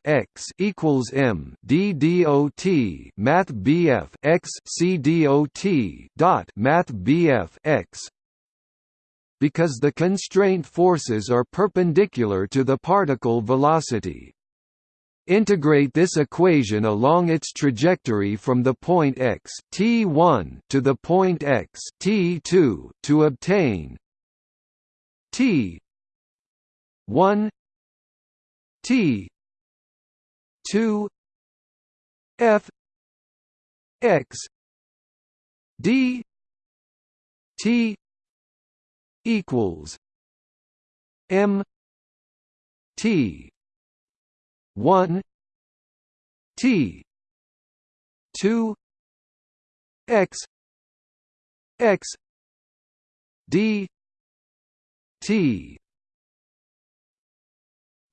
X equals M D D O T math X C D O T dot math X because the constraint forces are perpendicular to the particle velocity. Integrate this equation along its trajectory from the point x t1 to the point x t2 to obtain T. one. T. two. F. X. D. T. equals M. T. one. T. two. X. X. D T.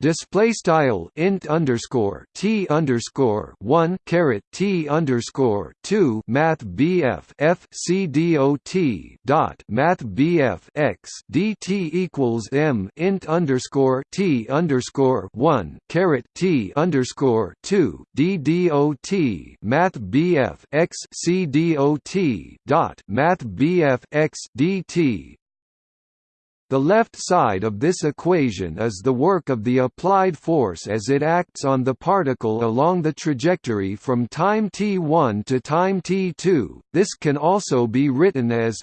Display style int underscore t underscore one caret t underscore two math bf f c dot math bf x dt equals m int underscore t underscore one caret t underscore two d dot math bf x c dot dot math bf x dt the left side of this equation is the work of the applied force as it acts on the particle along the trajectory from time t1 to time t2. This can also be written as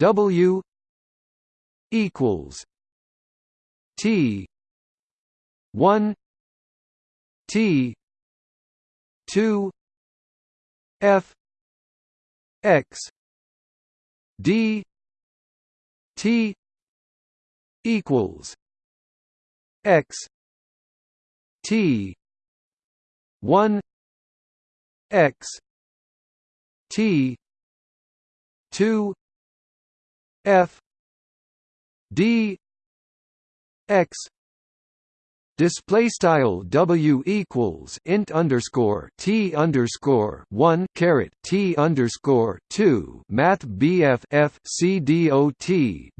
W equals T 1 T 2 F x d t equals x t 1 x t 2 f d x Display style W equals int underscore T underscore one caret T underscore two Math BF F C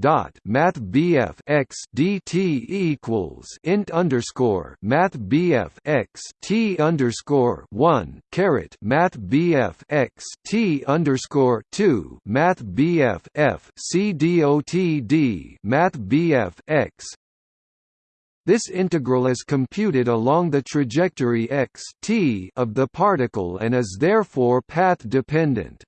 dot Math BF X D T equals int underscore Math BF X T underscore one caret Math BF X T underscore two Math BF F C D O T D Math BF X this integral is computed along the trajectory x t of the particle and is therefore path-dependent.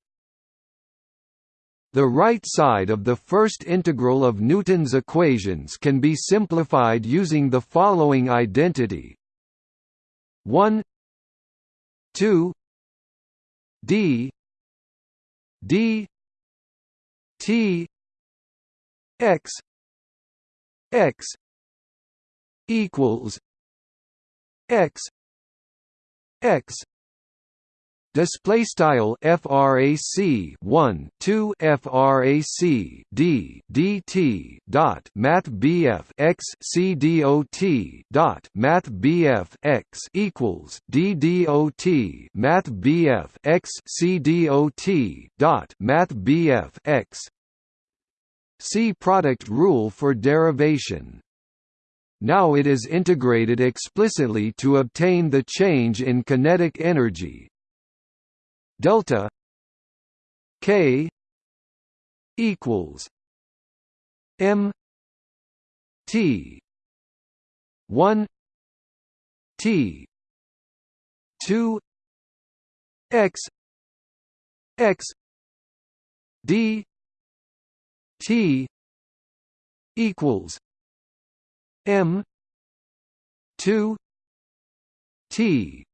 The right side of the first integral of Newton's equations can be simplified using the following identity 1 2 d d t x x equals x x. Display style frac 1 2 frac d dt dot math bf x c dot dot math bf x equals d dot math bf x c dot dot math bf x. See product rule for derivation now it is integrated explicitly to obtain the change in kinetic energy. Delta k equals m t 1 t 2 x x d t equals M two T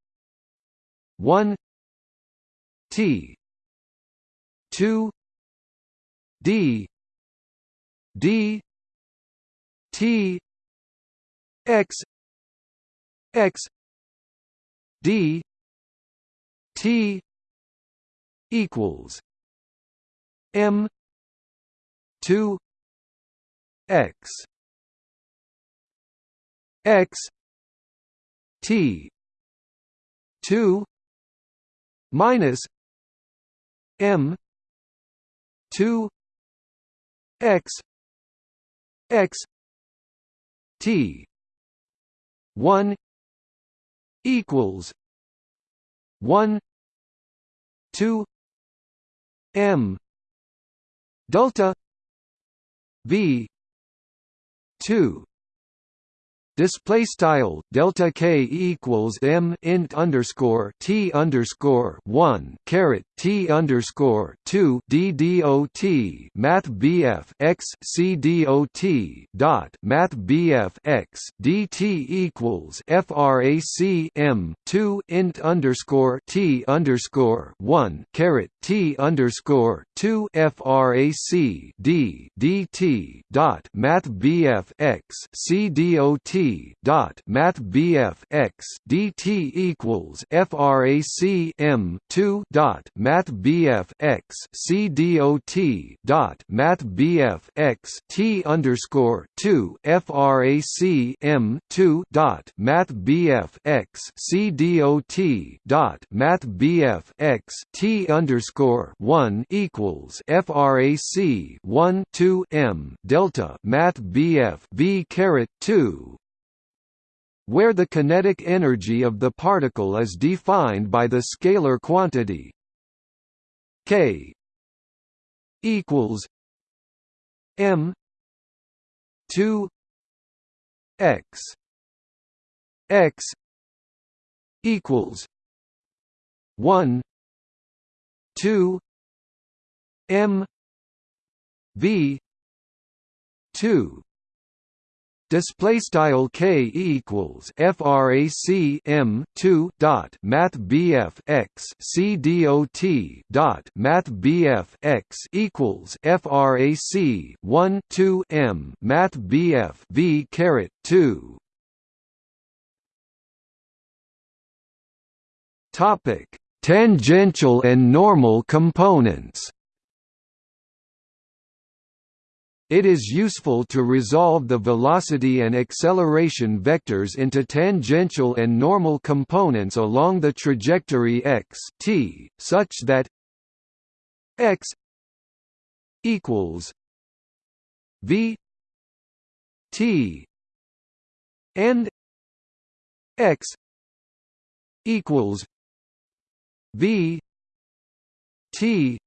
one T two D D T X X D T equals M two X x t 2 minus m 2 x x t 1 equals 1 2 m delta v 2 Display style delta k equals m int underscore t underscore one caret t underscore two d dot math bf x c dot dot math bf x equals frac m two int underscore t underscore one caret t underscore two frac d dt dot math bf x c dot Math BF x DT equals FRAC M two dot Math BF x C DOT dot Math BF x T underscore two FRAC M two dot Math BF x C DOT dot Math BF x T underscore one equals FRAC one two M delta Math BF V caret two where the kinetic energy of the particle is defined by the scalar quantity k equals m 2 x x equals 1 2 m v 2 display style k equals frac m 2 dot math bf x c dot dot math bf x equals frac 1 2 m math bf v caret 2 topic tangential and normal components It is useful to resolve the velocity and acceleration vectors into tangential and normal components along the trajectory x t, such that x equals v t and x equals v t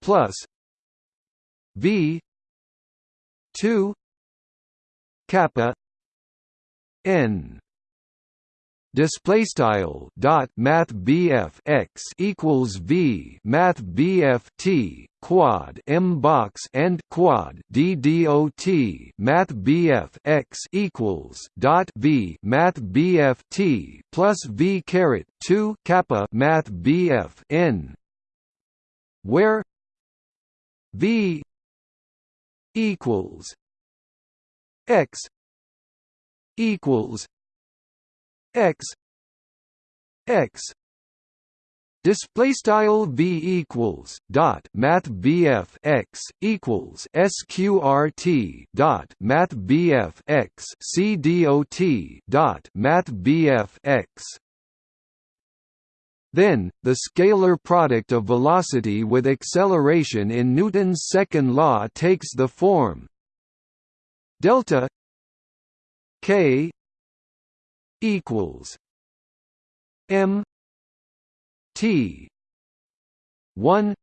plus V two kappa N. Display style dot math BF x equals V math BF T quad M box and quad D dot math BF x equals dot V math BF T plus V caret 2 kappa math BF N. Where V equals x equals x x. Display style v equals dot math bf x equals sqrt dot math bf x c dot dot math bf x then, the scalar product of velocity with acceleration in Newton's second law takes the form delta k equals m t 1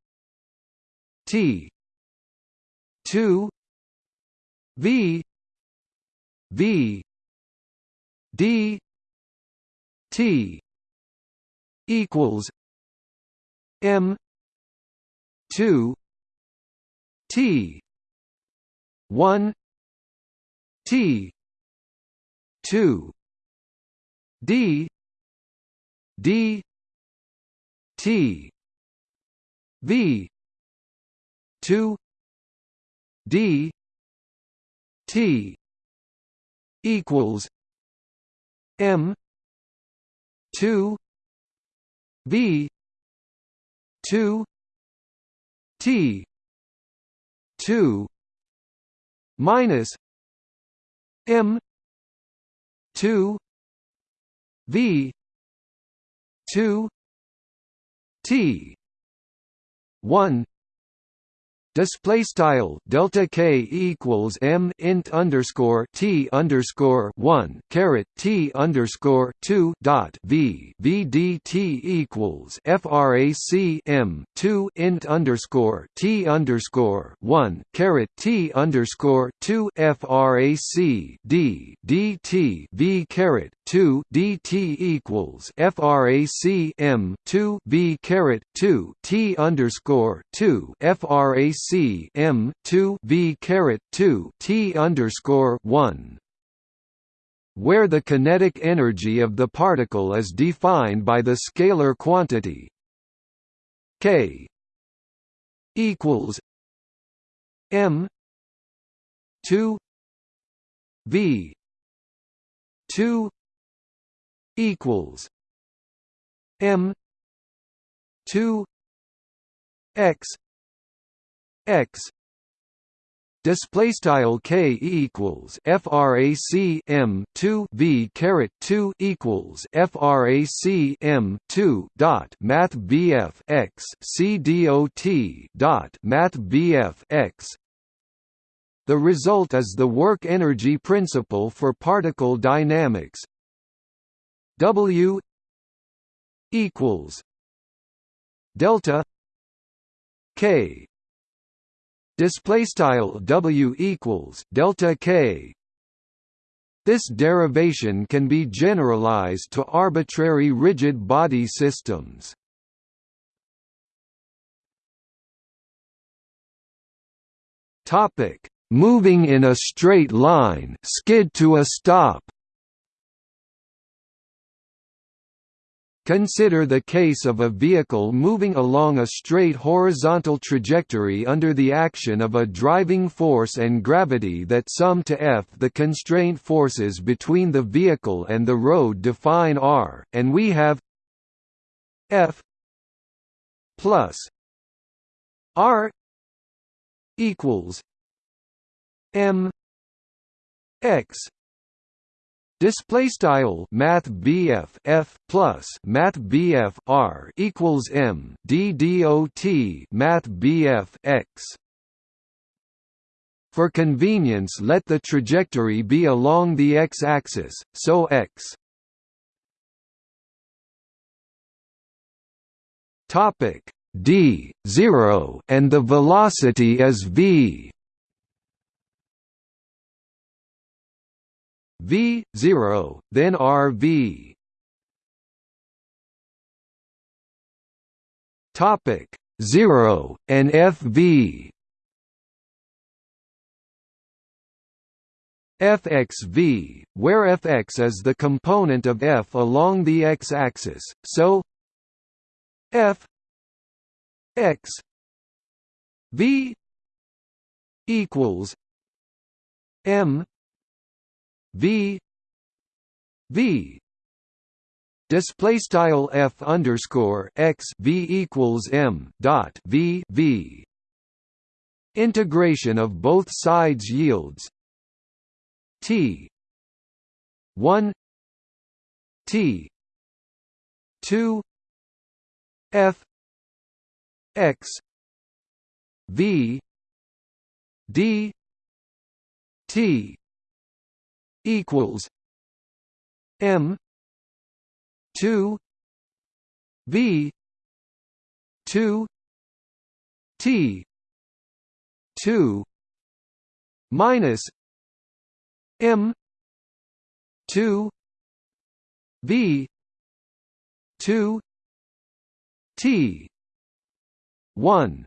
t 2 v v d t equals M two T one T two D D T V two D T equals M two V two. T. Two. Minus M. Two. V. Two. T. One display style delta k equals m int underscore t underscore one caret t underscore two dot v v d t equals frac m two int underscore t underscore one caret t underscore two frac d dt v caret two dt equals frac m two v caret two t underscore two frac C M two V caret two T underscore one where the kinetic energy of the particle is defined by the scalar quantity K equals M two V two equals M two X x display style k equals frac m 2 v caret 2 equals frac m 2 dot math bf x c dot dot math bf x. The result is the work energy principle for particle dynamics. W equals delta k display style W equals delta K. This derivation can be generalized to arbitrary rigid body systems. Topic. Moving in a straight line skid to a stop Consider the case of a vehicle moving along a straight horizontal trajectory under the action of a driving force and gravity that sum to F. The constraint forces between the vehicle and the road define R, and we have F plus R equals M X Display style Math F plus Math BF R equals M D D O T Math BF X. For convenience, let the trajectory be along the x-axis, so x. Topic d 0 and the velocity is v v 0 then rv topic 0 and fv fxv where fx is the component of f along the x-axis so f x v equals m v. V. Display style f underscore x v equals m dot v v. Integration of both sides yields t. 1 t. 2 f x v d t equals M two V two T two minus M two V two T one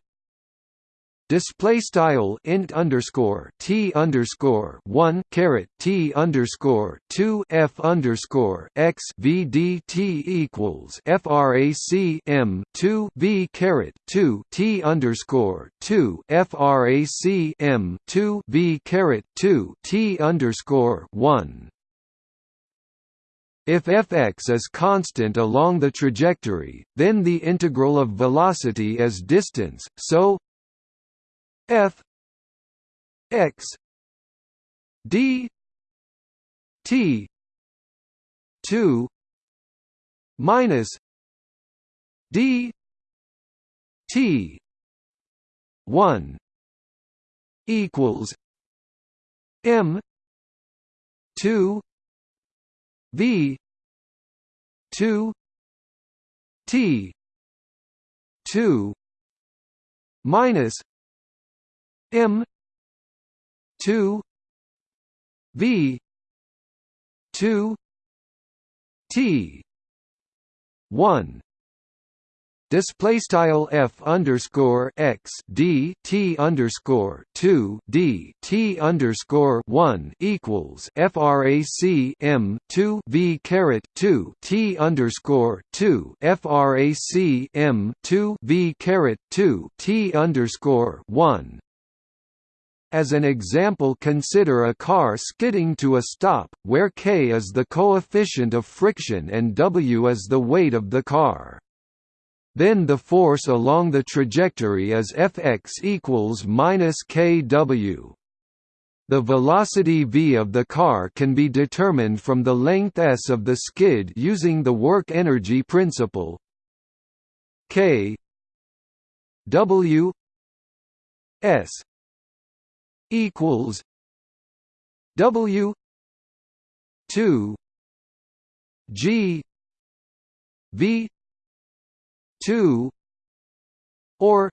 display style int underscore t underscore one caret t underscore two f underscore x v d t equals frac m two v caret two t underscore two frac m two v caret two t underscore one. If fx is constant along the trajectory, then the integral of velocity is distance, so f x d t 2 minus d t 1 equals m 2 v 2 t 2 minus M two V two T one. Display style f underscore x d t underscore two d t underscore one equals frac m two v caret two t underscore two frac m two v caret two t underscore one as an example consider a car skidding to a stop, where k is the coefficient of friction and w is the weight of the car. Then the force along the trajectory is Fx equals minus kw. The velocity v of the car can be determined from the length s of the skid using the work-energy principle k w s equals W two G V two or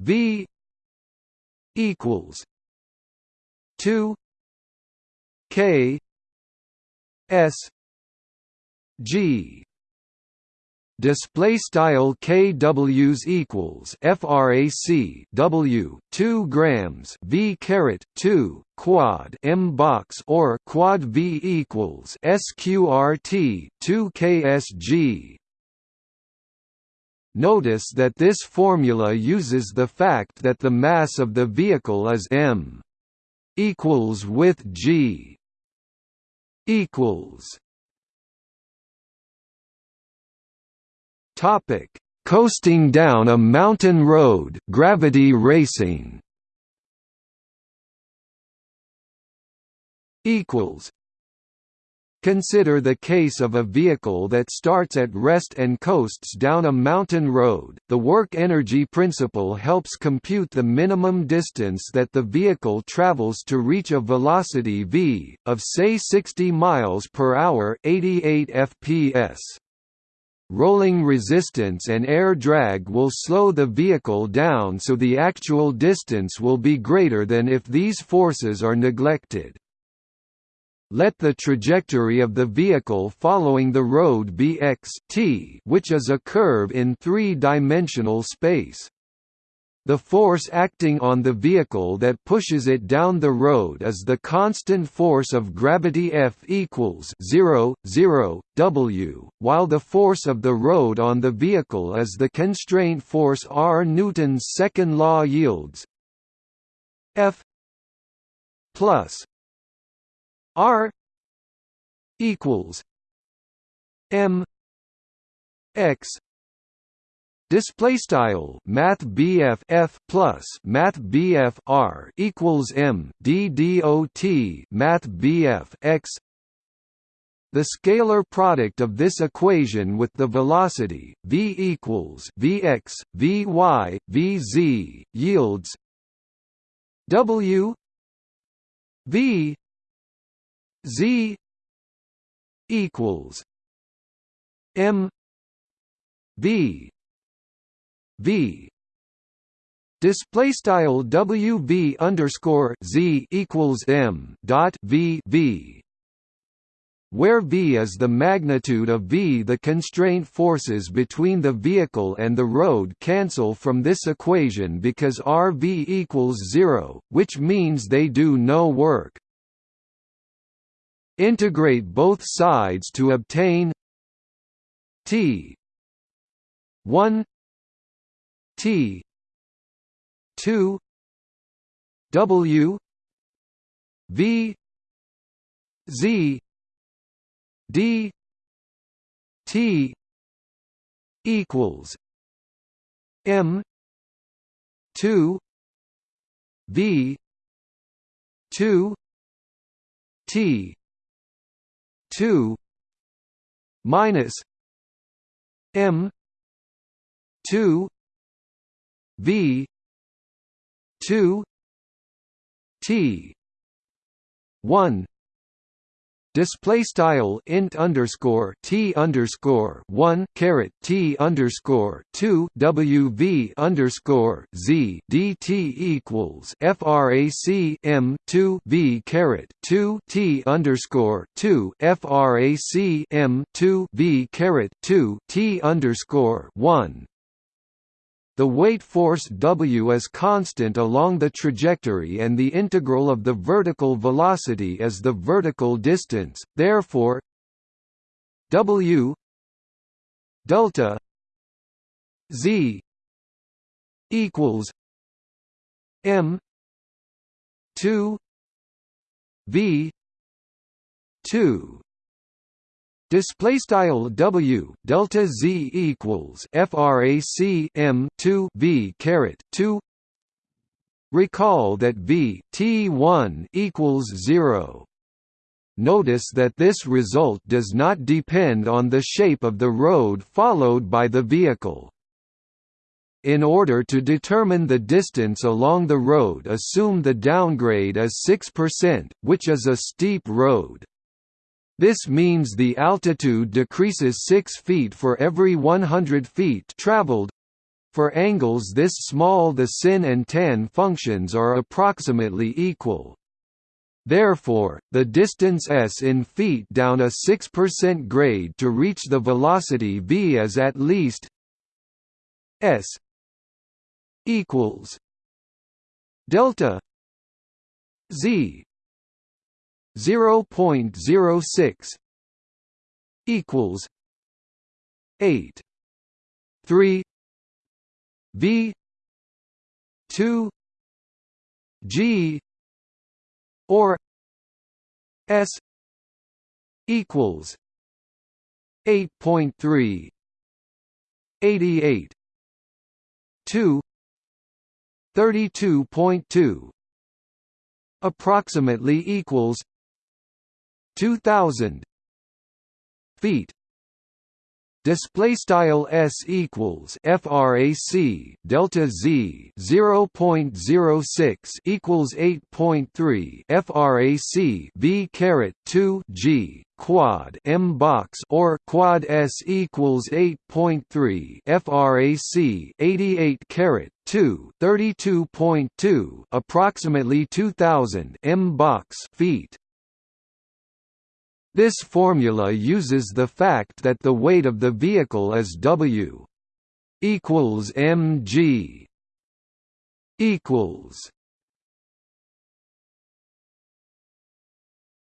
V equals two K S G display style kWs equals frac w 2 grams v caret 2 quad m box or quad v equals sqrt 2 ksg Notice that this formula uses the fact that the mass of the vehicle is m equals with g equals topic coasting down a mountain road gravity racing equals Consider the case of a vehicle that starts at rest and coasts down a mountain road. The work energy principle helps compute the minimum distance that the vehicle travels to reach a velocity v of say 60 miles per hour, 88 fps. Rolling resistance and air drag will slow the vehicle down so the actual distance will be greater than if these forces are neglected. Let the trajectory of the vehicle following the road be x t, which is a curve in three-dimensional space. The force acting on the vehicle that pushes it down the road is the constant force of gravity F equals 0, 0, W, while the force of the road on the vehicle is the constraint force R. Newton's second law yields F plus R equals M X display style math BF F plus math BF R equals M D D O T math BF X. The scalar product of this equation with the velocity v equals vx vy vz yields w v Z equals M V V Display style WV underscore Z equals M dot V V where V is the magnitude of V. The constraint forces between the vehicle and the road cancel from this equation because RV equals zero, which means they do no work. Integrate both sides to obtain T 1 T. 2 W. V. Z. D. T. Equals. M. Two. V. Two. T. Two. Minus M. Two V two T one display style int underscore t underscore one caret t underscore two wv underscore z dt equals frac m two v caret two t underscore two frac m two v caret two t underscore one the weight force W is constant along the trajectory and the integral of the vertical velocity is the vertical distance, therefore W delta Z equals M two V two Display style W delta Z equals FRAC M two V caret two Recall that V T one equals zero. Notice that this result does not depend on the shape of the road followed by the vehicle. In order to determine the distance along the road assume the downgrade is 6%, which is a steep road. This means the altitude decreases 6 feet for every 100 feet traveled. For angles this small the sin and tan functions are approximately equal. Therefore, the distance s in feet down a 6% grade to reach the velocity v is at least s equals delta z 0.06 equals 8 3 v 2 g or s equals 8.3 88 2 32.2 approximately equals 2000 feet. Display style s equals frac delta z 0.06 equals 8.3 frac v caret 2 g quad m box or quad s equals 8.3 frac 88 caret 2 32.2 approximately 2000 m box feet this formula uses the fact that the weight of the vehicle is W equals mg equals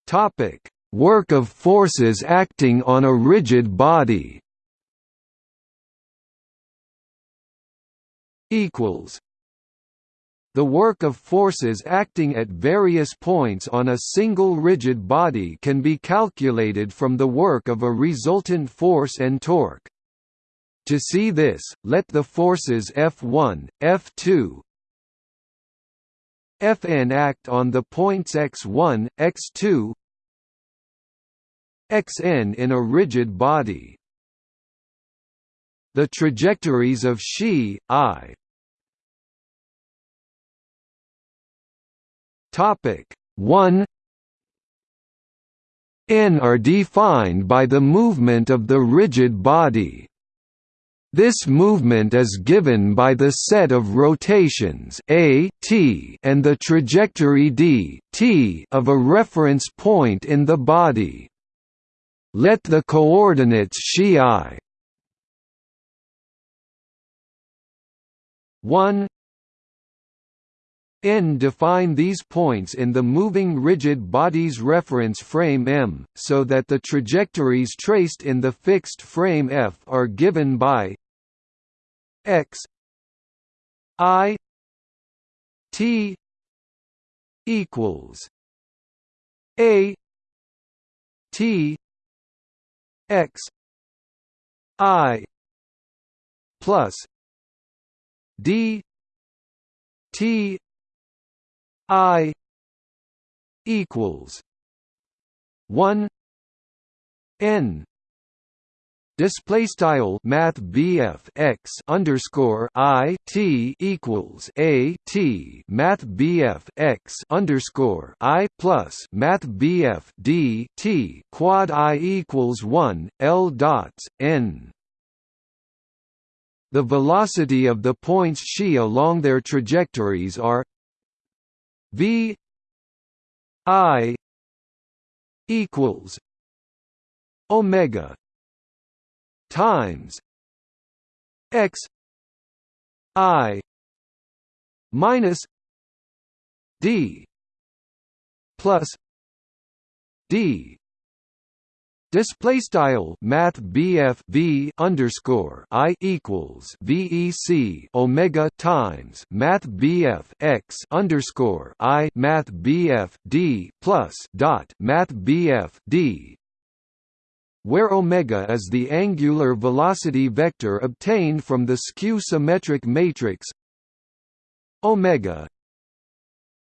topic. Work of forces acting on a rigid body equals the work of forces acting at various points on a single rigid body can be calculated from the work of a resultant force and torque. To see this, let the forces F1, F2, Fn act on the points x1, x2, xn in a rigid body. The trajectories of Xi, I, Topic 1 N are defined by the movement of the rigid body. This movement is given by the set of rotations a t and the trajectory d t of a reference point in the body. Let the coordinates xi 1 N define these points in the moving rigid body's reference frame M, so that the trajectories traced in the fixed frame F are given by x i t equals a t x i plus d t I equals one N. Display style Math x underscore I T equals A T. Math x underscore I plus Math D T quad I equals one L dots N. The velocity of the points xi along their trajectories are V I equals Omega times X I minus D plus D Display style Math BF V underscore I equals VEC Omega times Math BF X underscore I Math BF D plus dot Math BF D where omega is the angular velocity vector obtained from the skew symmetric matrix omega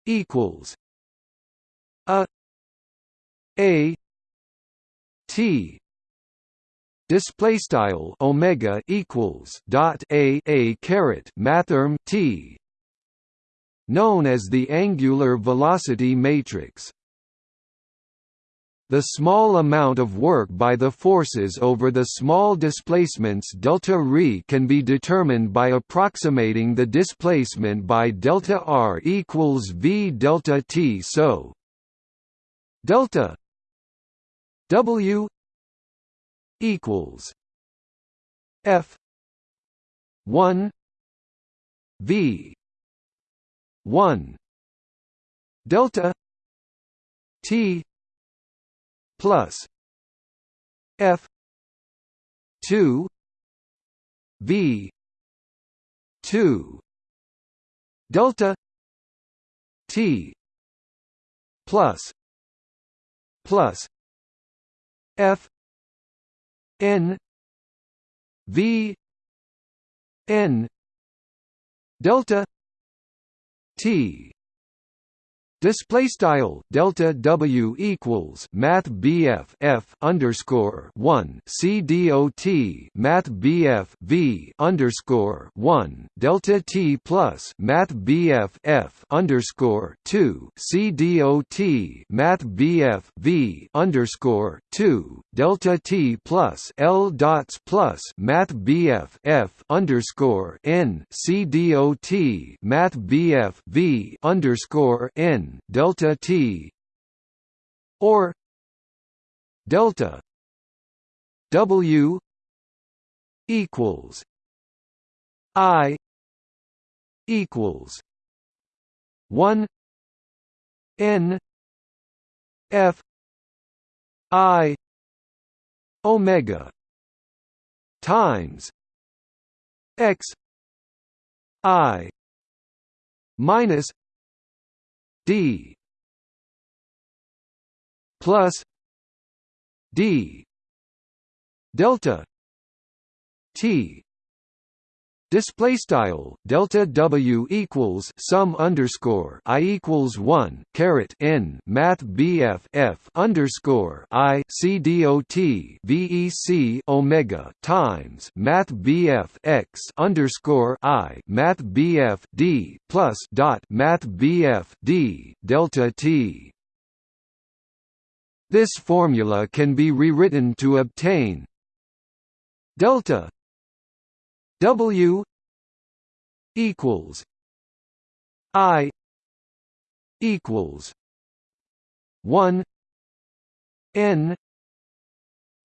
equals a a T. Display style omega equals dot a a caret mathrm T. Known as the angular velocity matrix. The small amount of work by the forces over the small displacements delta r can be determined by approximating the displacement by delta r equals v delta t. So delta W equals F one V one delta T plus F two V two delta T plus plus F N V N delta T Display style delta W equals Math BF F underscore one C D O T Math BF V underscore one delta T plus Math BF F underscore two C D O T Math BF V underscore two delta T plus L dots plus Math BF F underscore N C D O T Math BF V underscore N delta t or delta w equals i equals 1 n f i omega times x i minus d plus d delta t Display style delta W equals sum underscore I equals one caret N Math BF F underscore I C D O T VEC Omega times Math BF X underscore I Math BF D plus dot Math BF D delta T. This formula can be rewritten to obtain delta W equals I equals one N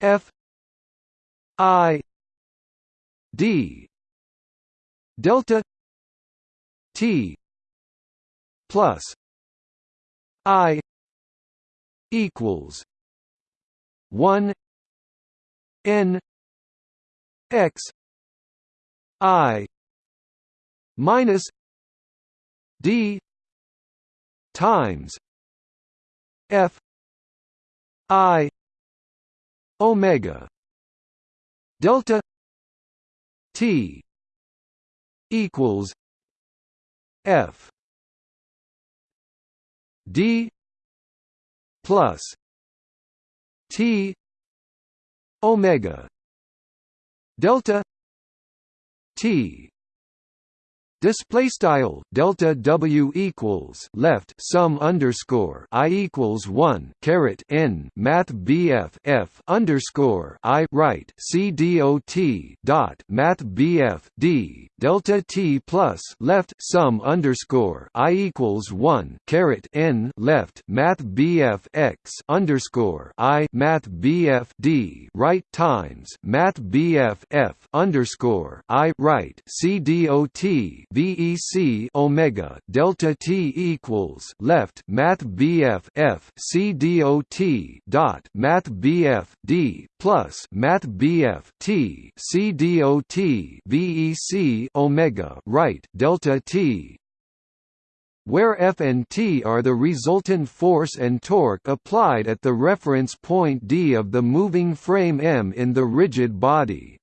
F I D delta T plus I equals one N X I minus D times F I Omega delta T equals F D plus T Omega delta T Display style delta W equals left sum underscore I equals one caret N Math BF F underscore I right C D O T dot Math BF D delta T plus left sum underscore I equals one caret N left Math BF X underscore I Math BF D right times Math BF F underscore I right C D O T VEC omega delta T equals left Math BF F C dot dot Math BF D plus Math BF T C dot VEC omega right delta T where F and T are the resultant force and torque applied at the reference point D of the moving frame M in the rigid body.